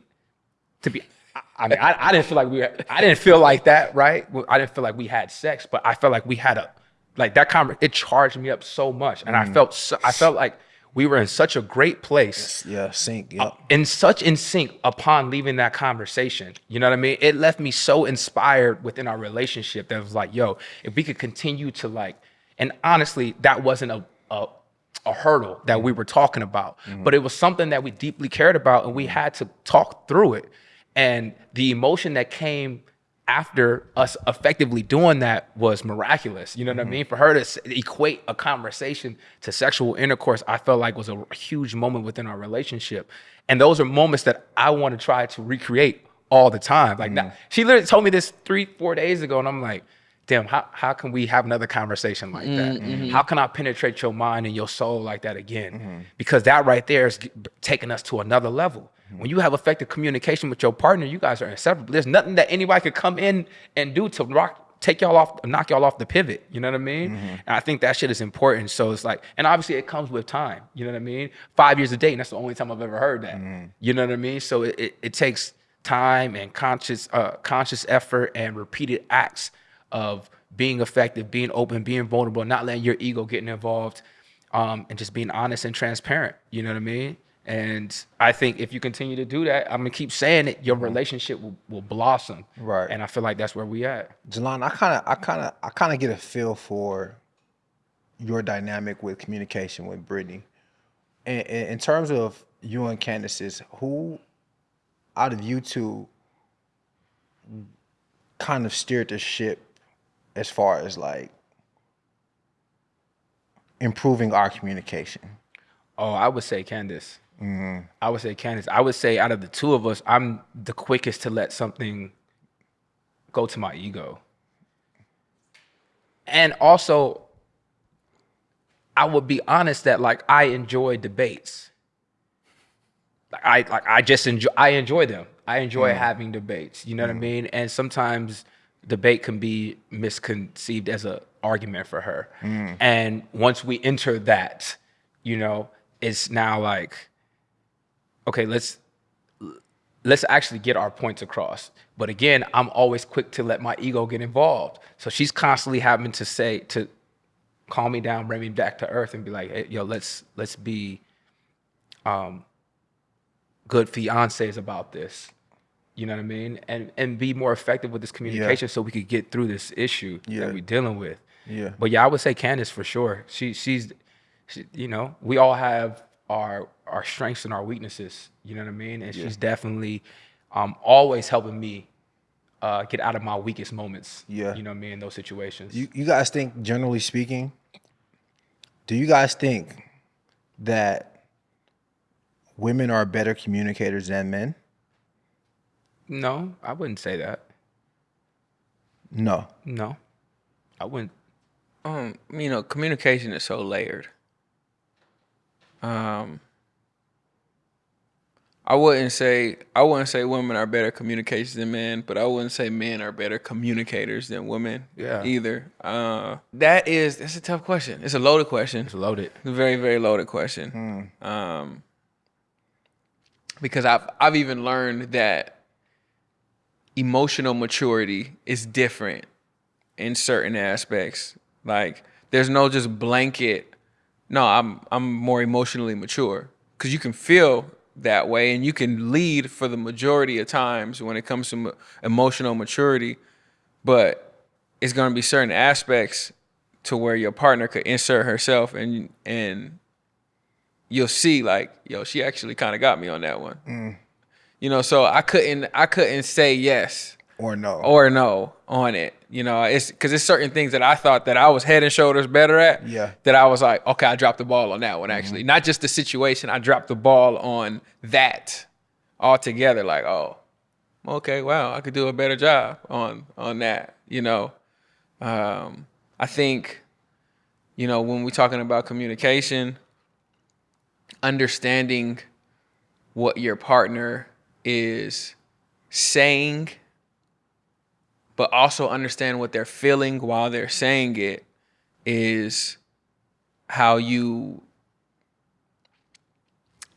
to be, I, mean, I, I didn't feel like we, were, I didn't feel like that, right? I didn't feel like we had sex, but I felt like we had a, like that conversation. It charged me up so much, and I mm. felt, so, I felt like we were in such a great place
yeah, sync. Uh, yep.
in such in sync upon leaving that conversation. You know what I mean? It left me so inspired within our relationship that was like, yo, if we could continue to like, and honestly, that wasn't a a, a hurdle that we mm. were talking about, mm-hmm. but it was something that we deeply cared about, and we mm. had to talk through it. And the emotion that came after us effectively doing that was miraculous. You know what I mm-hmm. mean? For her to equate a conversation to sexual intercourse, I felt like was a huge moment within our relationship. And those are moments that I want to try to recreate all the time. Like mm-hmm. now, she literally told me this three, four days ago, and I'm like, damn, how, how can we have another conversation like that? Mm, mm-hmm. How can I penetrate your mind and your soul like that again? Mm-hmm. Because that right there is taking us to another level. Mm-hmm. When you have effective communication with your partner, you guys are inseparable. There's nothing that anybody could come in and do to rock, take y'all off, knock y'all off the pivot. You know what I mean? And I think that shit is important. So it's like, and obviously it comes with time. You know what I mean? Five years a day, and that's the only time I've ever heard that. You know what I mean? So it, it, it takes time and conscious, uh, conscious effort and repeated acts of being effective, being open, being vulnerable, not letting your ego get involved, um, and just being honest and transparent. You know what I mean? And I think if you continue to do that, I'm gonna keep saying it, your relationship will, will blossom.
Right.
And I feel like that's where we at.
Jalan, I kind of, I kind of, I kind of get a feel for your dynamic with communication with Brittany. In, in, in terms of you and Candace's, who out of you two kind of steered the ship as far as like improving our communication?
Oh, I would say Candace. Mm-hmm. I would say Candace. I would say out of the two of us, I'm the quickest to let something go to my ego. And also, I would be honest that like I enjoy debates. Like I like I just enjoy I enjoy them. I enjoy mm-hmm. having debates. You know what I mm-hmm. mean? And sometimes debate can be misconceived as an argument for her. And once we enter that, you know, it's now like, okay, let's let's actually get our points across. But again, I'm always quick to let my ego get involved. So she's constantly having to say to calm me down, bring me back to earth, and be like, hey, yo, let's let's be um, good fiancés about this. You know what I mean? And and be more effective with this communication so we could get through this issue
Yeah.
that we're dealing with.
Yeah.
But yeah, I would say Candace for sure. She she's she, you know, we all have our our strengths and our weaknesses. You know what I mean? And she's definitely um, always helping me uh, get out of my weakest moments.
Yeah.
You know what I mean? In those situations.
You you guys think, generally speaking, do you guys think that women are better communicators than men?
No, I wouldn't say that.
No.
No, I wouldn't.
um, you know, communication is so layered. Um, I wouldn't say I wouldn't say women are better communicators than men, but I wouldn't say men are better communicators than women.
Yeah.
Either. Uh, that is that's a tough question. It's a loaded question.
It's loaded.
It's a very very loaded question. Um, because I've I've even learned that emotional maturity is different in certain aspects. Like there's no just blanket. No, I'm I'm more emotionally mature because you can feel that way and you can lead for the majority of times when it comes to mo- emotional maturity, but it's going to be certain aspects to where your partner could insert herself and and you'll see like yo she actually kind of got me on that one. Mm. You know, so I couldn't I couldn't say yes
Or no?
or no on it. You know, it's because it's certain things that I thought that I was head and shoulders better at.
Yeah.
That I was like, okay, I dropped the ball on that one. Actually, not just the situation. I dropped the ball on that altogether. Like, oh, okay, wow, I could do a better job on on that. You know, um, I think, you know, when we're talking about communication, understanding what your partner is saying but also understand what they're feeling while they're saying it is how you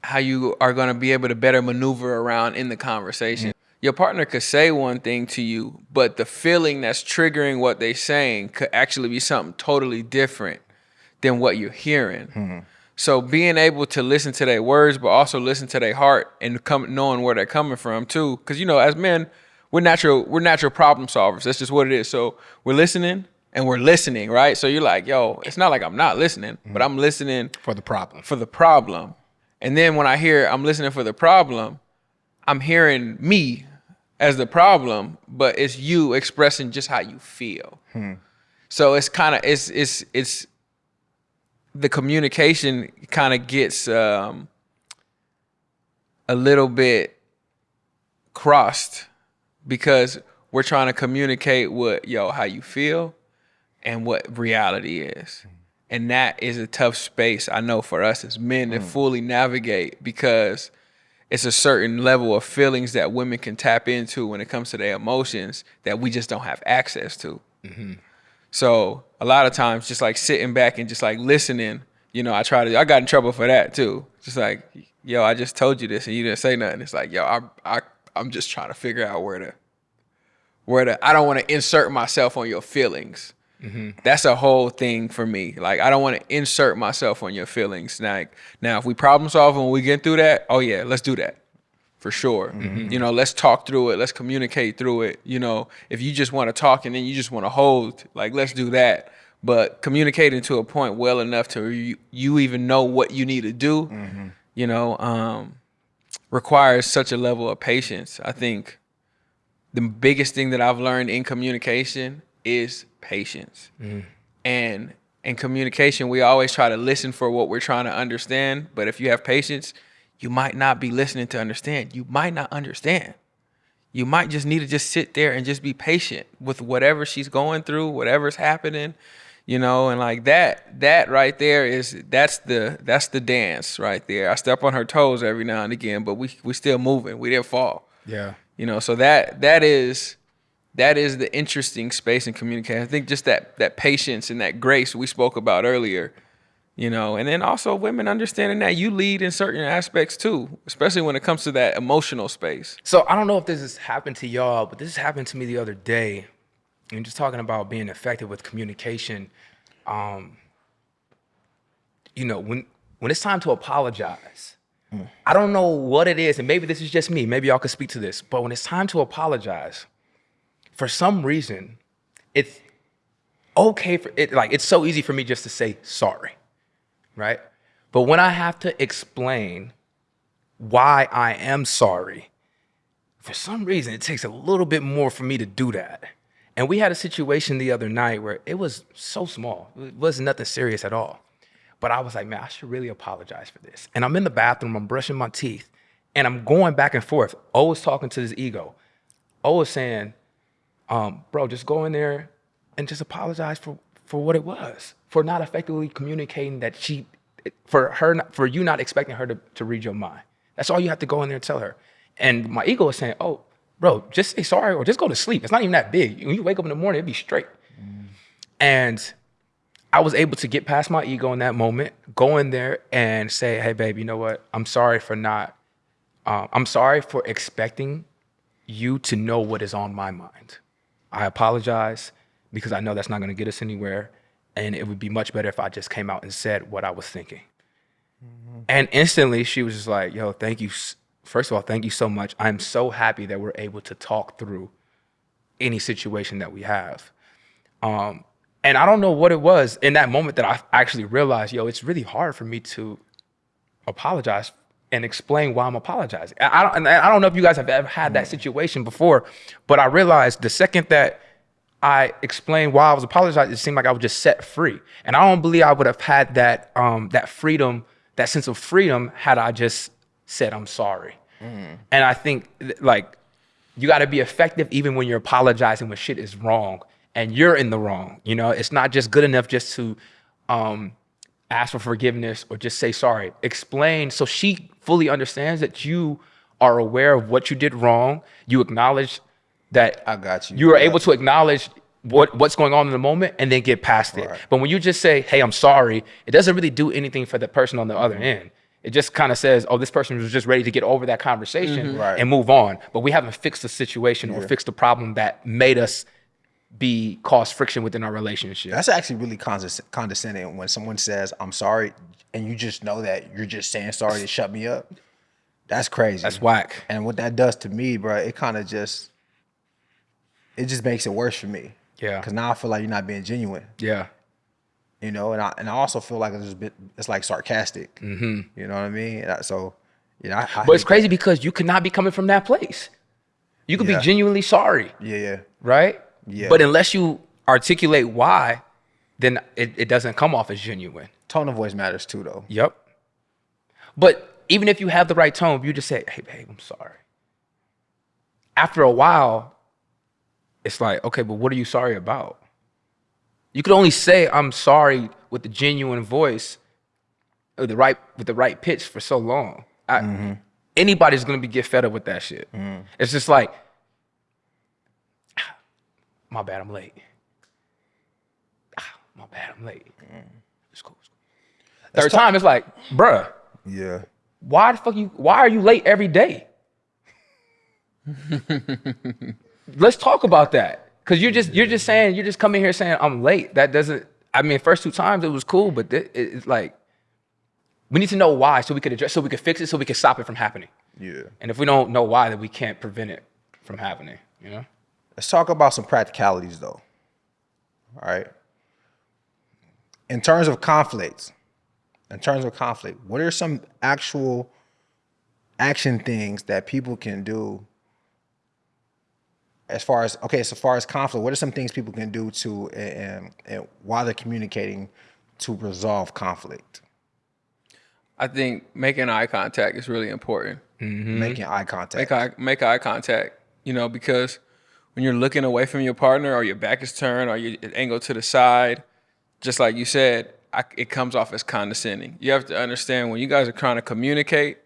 how you are going to be able to better maneuver around in the conversation. Mm-hmm. Your partner could say one thing to you, but the feeling that's triggering what they're saying could actually be something totally different than what you're hearing. Mm-hmm. So being able to listen to their words, but also listen to their heart and come knowing where they're coming from too, because you know, as men, we're natural we're natural problem solvers. That's just what it is. So we're listening and we're listening, right? So you're like, yo, it's not like I'm not listening, mm-hmm. but I'm listening
For the problem.
for the problem. And then when I hear I'm listening for the problem, I'm hearing me as the problem, but it's you expressing just how you feel. Hmm. So it's kind of it's it's it's the communication kind of gets um, a little bit crossed because we're trying to communicate what yo how you feel and what reality is. Mm-hmm. And that is a tough space I know for us as men to mm. fully navigate because it's a certain level of feelings that women can tap into when it comes to their emotions that we just don't have access to. Mm-hmm. So a lot of times, just like sitting back and just like listening, you know, I try to. I got in trouble for that too. Just like, yo, I just told you this and you didn't say nothing. It's like, yo, I, I, I'm just trying to figure out where to, where to. I don't want to insert myself on your feelings. Mm-hmm. That's a whole thing for me. Like, I don't want to insert myself on your feelings. Like, now if we problem solve and we get through that, oh yeah, let's do that for sure. Mm-hmm. You know, let's talk through it. Let's communicate through it. You know, if you just want to talk and then you just want to hold, like let's do that. But communicating to a point well enough to you, you even know what you need to do, mm-hmm. you know, um, requires such a level of patience. I think the biggest thing that I've learned in communication is patience. Mm-hmm. And in communication, we always try to listen for what we're trying to understand. But if you have patience, you might not be listening to understand. You might not understand. You might just need to just sit there and just be patient with whatever she's going through, whatever's happening, you know, and like that, that right there is that's the that's the dance right there. I step on her toes every now and again, but we we still moving. We didn't fall.
Yeah.
You know, so that that is that is the interesting space in communication. I think just that that patience and that grace we spoke about earlier, you know, and then also women understanding that you lead in certain aspects too, especially when it comes to that emotional space.
So I don't know if this has happened to y'all, but this happened to me the other day. And just talking about being effective with communication. Um, you know, when when it's time to apologize, I don't know what it is, and maybe this is just me. Maybe y'all could speak to this. But when it's time to apologize, for some reason, it's okay for it. Like it's so easy for me just to say sorry, right? But when I have to explain why I am sorry, for some reason it takes a little bit more for me to do that. And we had a situation the other night where it was so small. It wasn't nothing serious at all. But I was like, man, I should really apologize for this. And I'm in the bathroom, I'm brushing my teeth, and I'm going back and forth. always talking to this ego. always saying, um, bro, just go in there and just apologize for, for what it was, for not effectively communicating that she, for her, for you not expecting her to, to read your mind. That's all you have to go in there and tell her. And my ego was saying, oh, bro, just say sorry or just go to sleep. It's not even that big. When you wake up in the morning, it'd be straight. And I was able to get past my ego in that moment, go in there and say, hey, babe, you know what? I'm sorry for not, um, I'm sorry for expecting you to know what is on my mind. I apologize because I know that's not going to get us anywhere. And it would be much better if I just came out and said what I was thinking. And instantly she was just like, yo, thank you. First of all, thank you so much. I'm so happy that we're able to talk through any situation that we have. Um, and I don't know what it was in that moment that I actually realized, yo, it's really hard for me to apologize and explain why I'm apologizing. I don't, and I don't know if you guys have ever had that situation before, but I realized the second that I explained why I was apologizing, it seemed like I was just set free. And I don't believe I would have had that um, that freedom, that sense of freedom, had I just said I'm sorry. And I think like you got to be effective even when you're apologizing when shit is wrong and you're in the wrong. You know, it's not just good enough just to um, ask for forgiveness or just say sorry. Explain so she fully understands that you are aware of what you did wrong. You acknowledge that
I got you.
You are
Yeah.
able to acknowledge what what's going on in the moment and then get past it. But when you just say, "Hey, I'm sorry," it doesn't really do anything for the person on the other end. It just kind of says, "Oh, this person was just ready to get over that conversation
Mm-hmm. Right.
and move on." But we haven't fixed the situation or fixed the problem that made us be cause friction within our relationship.
That's actually really condescending when someone says, I'm sorry, and you just know that you're just saying sorry to shut me up. That's crazy.
That's whack.
And what that does to me, bro, it kind of just, it just makes it worse for me.
Yeah.
Because now I feel like you're not being genuine,
Yeah.
you know? And I, and I also feel like it's a bit, it's like sarcastic. Mm-hmm. You know what I mean? I- So, you know, I, I
But it's crazy because you could not be coming from that place. You could
Yeah.
be genuinely sorry.
Yeah, yeah.
right?
Yeah.
But unless you articulate why, then it, it doesn't come off as genuine.
Tone of voice matters too, though.
Yep. But even if you have the right tone, if you just say, hey, babe, I'm sorry. After a while, it's like, okay, but what are you sorry about? You could only say I'm sorry with the genuine voice, or the right with the right pitch for so long. I, Anybody's gonna be get fed up with that shit. It's just like, "Ah, my bad, I'm late. Ah, my bad, I'm late. It's cool. It's cool. Third time, it's like, bruh,
Yeah.
why the fuck you? Why are you late every day? Let's talk about that. Cause you're just you're just saying you're just coming here saying I'm late. That doesn't. I mean, first two times it was cool, but it- it's like we need to know why so we could address, so we could fix it, so we could stop it from happening.
Yeah.
And if we don't know why, then we can't prevent it from happening. You know?
Let's talk about some practicalities though. All right. In terms of conflicts, in terms of conflict, what are some actual action things that people can do as far as okay, so far as conflict, what are some things people can do to and, and while they're communicating to resolve conflict?
I think making eye contact is really important. Mm-hmm.
Making eye contact.
Make eye make eye contact. You know, because when you're looking away from your partner, or your back is turned, or your angle to the side, just like you said, I, it comes off as condescending. You have to understand when you guys are trying to communicate,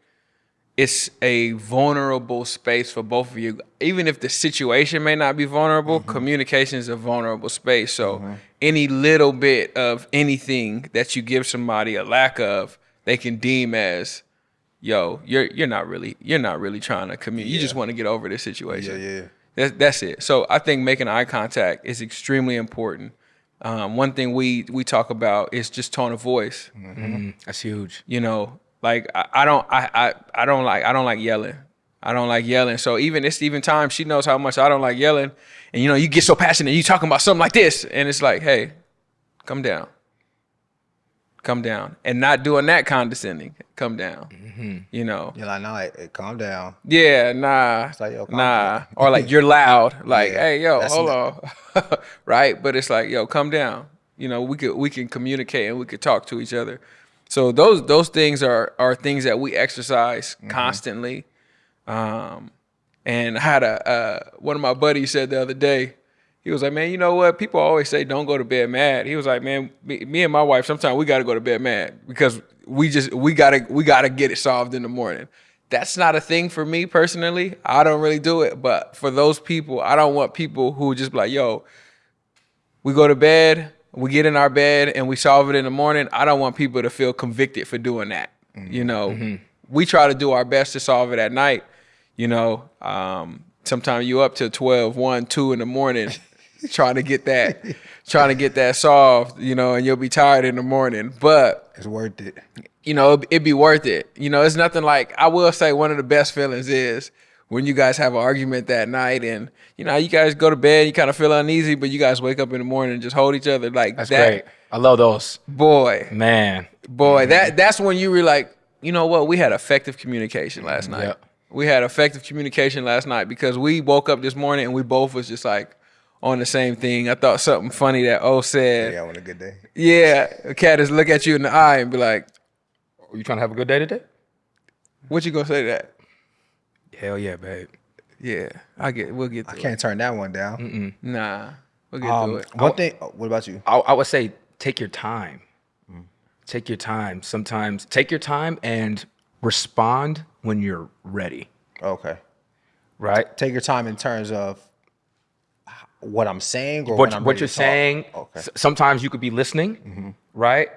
it's a vulnerable space for both of you. Even if the situation may not be vulnerable, mm-hmm. communication is a vulnerable space. So mm-hmm. any little bit of anything that you give somebody a lack of, they can deem as, yo, you're you're not really you're not really trying to communicate. You just want to get over this situation.
Yeah, yeah.
That's, that's it. So I think making eye contact is extremely important. Um, one thing we we talk about is just tone of voice. Mm-hmm.
That's huge.
You know, like I, I don't I, I I don't like I don't like yelling. I don't like yelling. So even it's even time she knows how much I don't like yelling. And you know, you get so passionate, you talking about something like this, and it's like, hey, come down. Come down. And not doing that condescending. Come down. Mm-hmm. You know.
You're like, no, hey, hey, calm down.
Yeah, nah,
like, yo, calm
nah,
down.
or like you're loud, like,
Yeah,
hey, yo, hold on, right? But it's like, yo, come down. You know, we could we can communicate and we could talk to each other. So those those things are are things that we exercise
Mm-hmm.
constantly. Um, and I had a uh, one of my buddies said the other day, he was like, man, you know what? People always say don't go to bed mad. He was like, man, me, me and my wife sometimes we got to go to bed mad because we just we gotta we gotta get it solved in the morning. That's not a thing for me personally. I don't really do it, but for those people, I don't want people who just be like, yo, we go to bed, we get in our bed, and we solve it in the morning. I don't want people to feel convicted for doing that. You know, we try to do our best to solve it at night. You know, um, sometimes you up till 12, 1, 2 in the morning trying to get that, trying to get that solved, you know, and you'll be tired in the morning. But
It's worth it.
you know, it'd, it'd be worth it. You know, it's nothing like I will say one of the best feelings is when you guys have an argument that night and you know you guys go to bed, you kind of feel uneasy, but you guys wake up in the morning and just hold each other like that.
That's
that.
great. I love those.
Boy,
Man.
boy, that that's when you were like, you know what? We had effective communication last night.
Yep.
We had effective communication last night because we woke up this morning and we both was just like on the same thing. I thought something funny that O said.
Yeah, on a good day.
Yeah, a cat is look at you in the eye and be like,
Are you trying to have a good day today?
"What you gonna say to that?"
Hell yeah, babe.
Yeah, I get. We'll get.
I
Through
can't turn that one down.
It. Nah, we'll get
Um,
through it.
one thing. oh, What about you?
I, I would say take your time. Take your time. Sometimes take your time and respond when you're ready.
Okay.
Right?
Take your time in terms of what I'm saying or
what,
when I'm
what you're saying.
Okay.
s- sometimes you could be listening, right?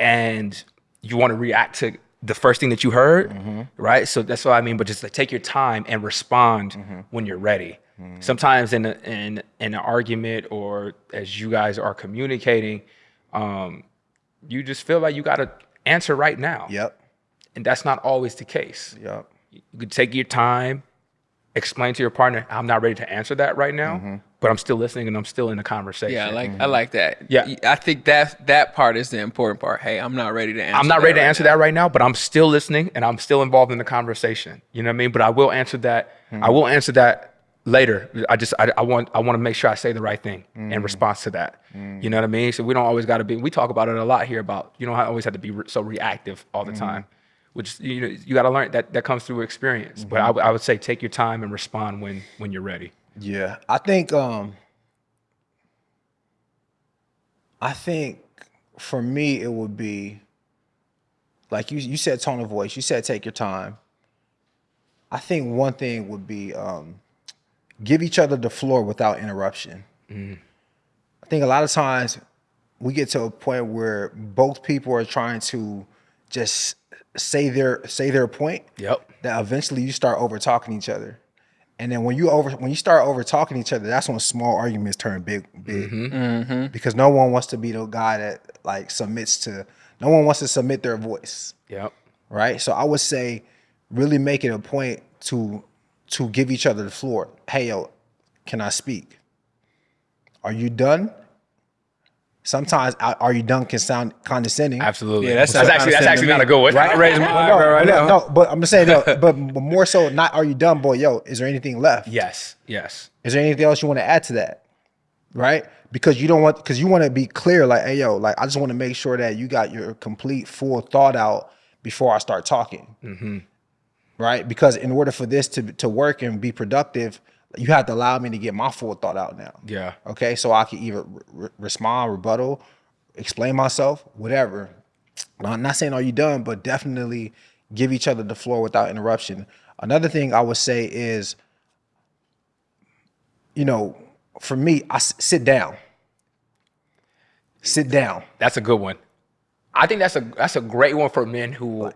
And you want to react to the first thing that you heard, mm-hmm. right? So that's what I mean. But just like take your time and respond mm-hmm. when you're ready. Mm-hmm. Sometimes in a, in in an argument or as you guys are communicating, um, you just feel like you got to answer right now,
Yep.
and that's not always the case.
Yep.
You could take your time, explain to your partner, "I'm not ready to answer that right now, but I'm still listening and I'm still in the conversation."
Yeah, I like I mm-hmm. like that.
Yeah.
I think that that part is the important part. Hey, I'm not ready to answer.
I'm not ready to
right
answer
now.
that right now, but I'm still listening and I'm still involved in the conversation. You know what I mean? But I will answer that. I mm-hmm. will answer that later. I just I, I want I want to make sure I say the right thing in mm-hmm. response to that. You know what I mean? So we don't always got to be. We talk about it a lot here about you don't always have to be re- so reactive all the time. Which you know you got to learn that that comes through experience. But I, would- I would say take your time and respond when when you're ready.
Yeah, I think um I think for me it would be like you you said tone of voice, you said take your time. I think one thing would be um give each other the floor without interruption. I think a lot of times we get to a point where both people are trying to just say their say their point
Yep.
that eventually you start over talking each other. And then when you over when you start over talking each other, that's when small arguments turn big, big. Mm-hmm. Mm-hmm. Because no one wants to be the guy that like submits to. No one wants to submit their voice,
Yep.
right? So I would say, really make it a point to to give each other the floor. Hey yo, can I speak? Are you done? Sometimes "Are- "Are you done?" can sound condescending.
Absolutely.
Yeah, that's
that's,
not
actually that's actually not a good one.
I raised my
no,
eyebrow right
no,
now.
no, but I'm just saying, no, but, but more so, not "Are you done, boy?" Yo, is there anything left?
Yes. Yes.
Is there anything else you want to add to that? Right? Because you don't want because you want to be clear, like, hey yo, like I just want to make sure that you got your complete full thought out before I start talking. Mm-hmm. Right? Because in order for this to to work and be productive, you have to allow me to get my full thought out now.
Yeah.
Okay. So I can either re- re- respond, rebuttal, explain myself, whatever. I'm not saying are you done, but definitely give each other the floor without interruption. Another thing I would say is, you know, for me, I s- sit down. Sit down.
That's a good one. I think that's a that's a great one for men who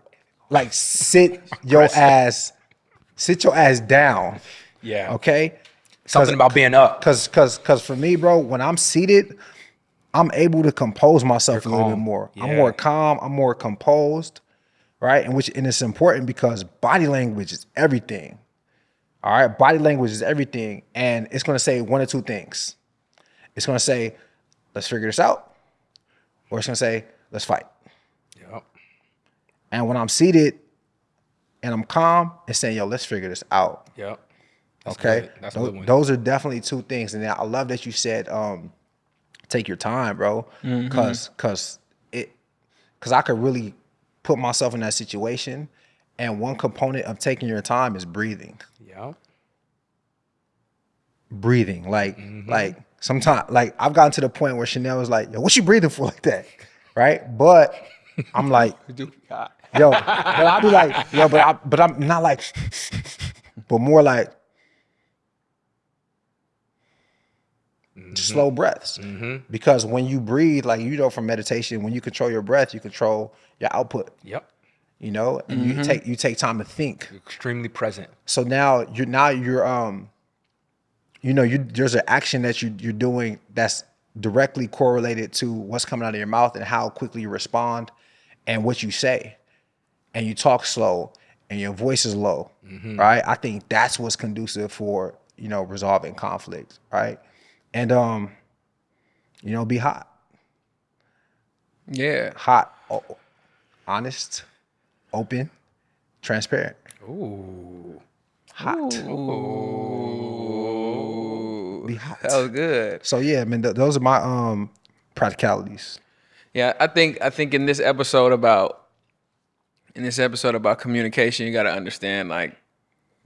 Like sit your ass, sit your ass down.
Yeah.
Okay.
Something about being up.
Cause cause cause for me, bro, when I'm seated, I'm able to compose myself a little bit more. I'm more calm, I'm more composed, right? And which and it's important because body language is everything. All right, body language is everything. And it's gonna say one or two things. It's gonna say, let's figure this out, or it's gonna say, let's fight.
Yep.
And when I'm seated and I'm calm, it's saying, yo, let's figure this out.
Yep. That's
Okay.
good. That's a good one.
Those are definitely two things. And I love that you said um take your time, bro.
Mm-hmm.
Cause cause it cause I could really put myself in that situation. And one component of taking your time is breathing.
Yeah.
Breathing. Like,
Mm-hmm.
like sometimes like I've gotten to the point where Chanel was like, yo, what you breathing for like that? Right? But I'm like, yo, but I'll be like, yo, but I but I'm not like, but more like Mm-hmm. slow breaths. Mm-hmm. Because when you breathe, like you know from meditation, when you control your breath, you control your output.
Yep.
You know, and you mm-hmm. take you take time to think.
Extremely present.
So now you're now you're um, you know, you there's an action that you you're doing that's directly correlated to what's coming out of your mouth and how quickly you respond and what you say. And you talk slow and your voice is low, right? I think that's what's conducive for, you know, resolving conflict, right? And um, you know, be hot.
Yeah.
Hot, honest, open, transparent.
Ooh.
Hot.
Ooh.
Be hot.
That was good.
So yeah, I mean, th- those are my um practicalities.
Yeah, I think I think in this episode about in this episode about communication, you got to understand like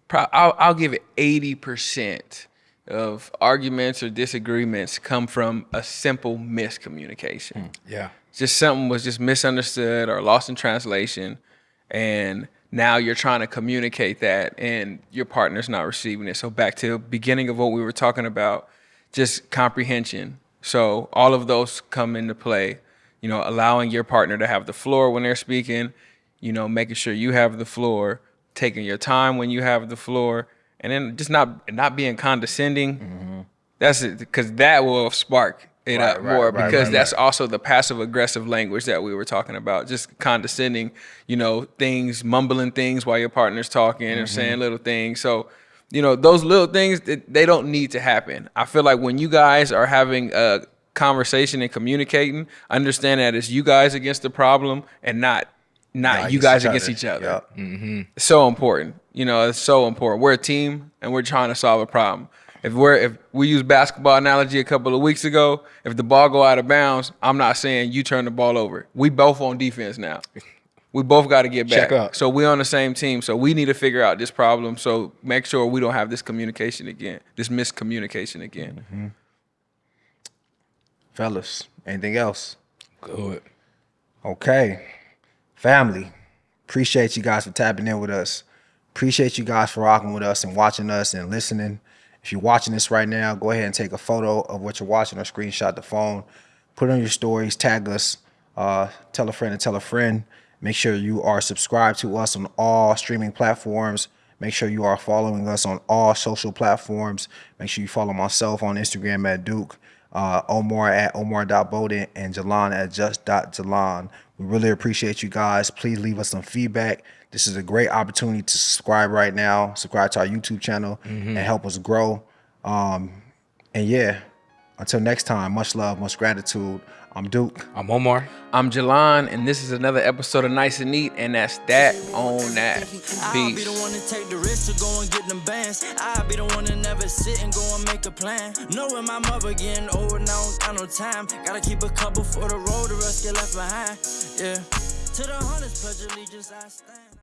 pro- I'll, I'll give it eighty percent of arguments or disagreements come from a simple miscommunication. Hmm.
Yeah.
Just something was just misunderstood or lost in translation, and now you're trying to communicate that, and your partner's not receiving it. So back to the beginning of what we were talking about, just comprehension. So all of those come into play. You know, allowing your partner to have the floor when they're speaking. You know, making sure you have the floor, taking your time when you have the floor, and then just not not being condescending. That's it, because that will spark it
Right,
up more
right,
because
right,
that's also the passive aggressive language that we were talking about. Just condescending, you know, things, mumbling things while your partner's talking or saying little things. So, you know, those little things that they don't need to happen. I feel like when you guys are having a conversation and communicating, understand that it's you guys against the problem and not not you guys against each other
Yup.
so important. You know, it's so important. We're a team and we're trying to solve a problem. If we're if we use basketball analogy a couple of weeks ago, if the ball go out of bounds, I'm not saying you turn the ball over. We both on defense now. We both got to get back.
Check up.
So we're on the same team. So we need to figure out this problem. So make sure we don't have this communication again, this miscommunication again. Mm-hmm.
Fellas, anything else?
Good.
Okay. Family, appreciate you guys for tapping in with us. Appreciate you guys for rocking with us and watching us and listening. If you're watching this right now, go ahead and take a photo of what you're watching or screenshot the phone. Put on your stories, tag us, uh, tell a friend and tell a friend. Make sure you are subscribed to us on all streaming platforms. Make sure you are following us on all social platforms. Make sure you follow myself on Instagram at Duke, uh, Omar at Omar.Bowden, and Jalan at just.Jalan. We really appreciate you guys. Please leave us some feedback. This is a great opportunity to subscribe right now, subscribe to our YouTube channel, and help us grow. Um, and yeah, Until next time, much love, much gratitude. I'm Duke.
I'm Omar.
I'm Jalan, and this is another episode of Nice and Neat, and that's that on that.
I'll be the one to take the risk to go and get them bands. I'll be the one to never sit and go and make a plan. Knowing my mother getting old and I don't got no time. Gotta keep a couple for the road, the rest get left behind. Yeah. To the hunters, pledge allegiance, I stand.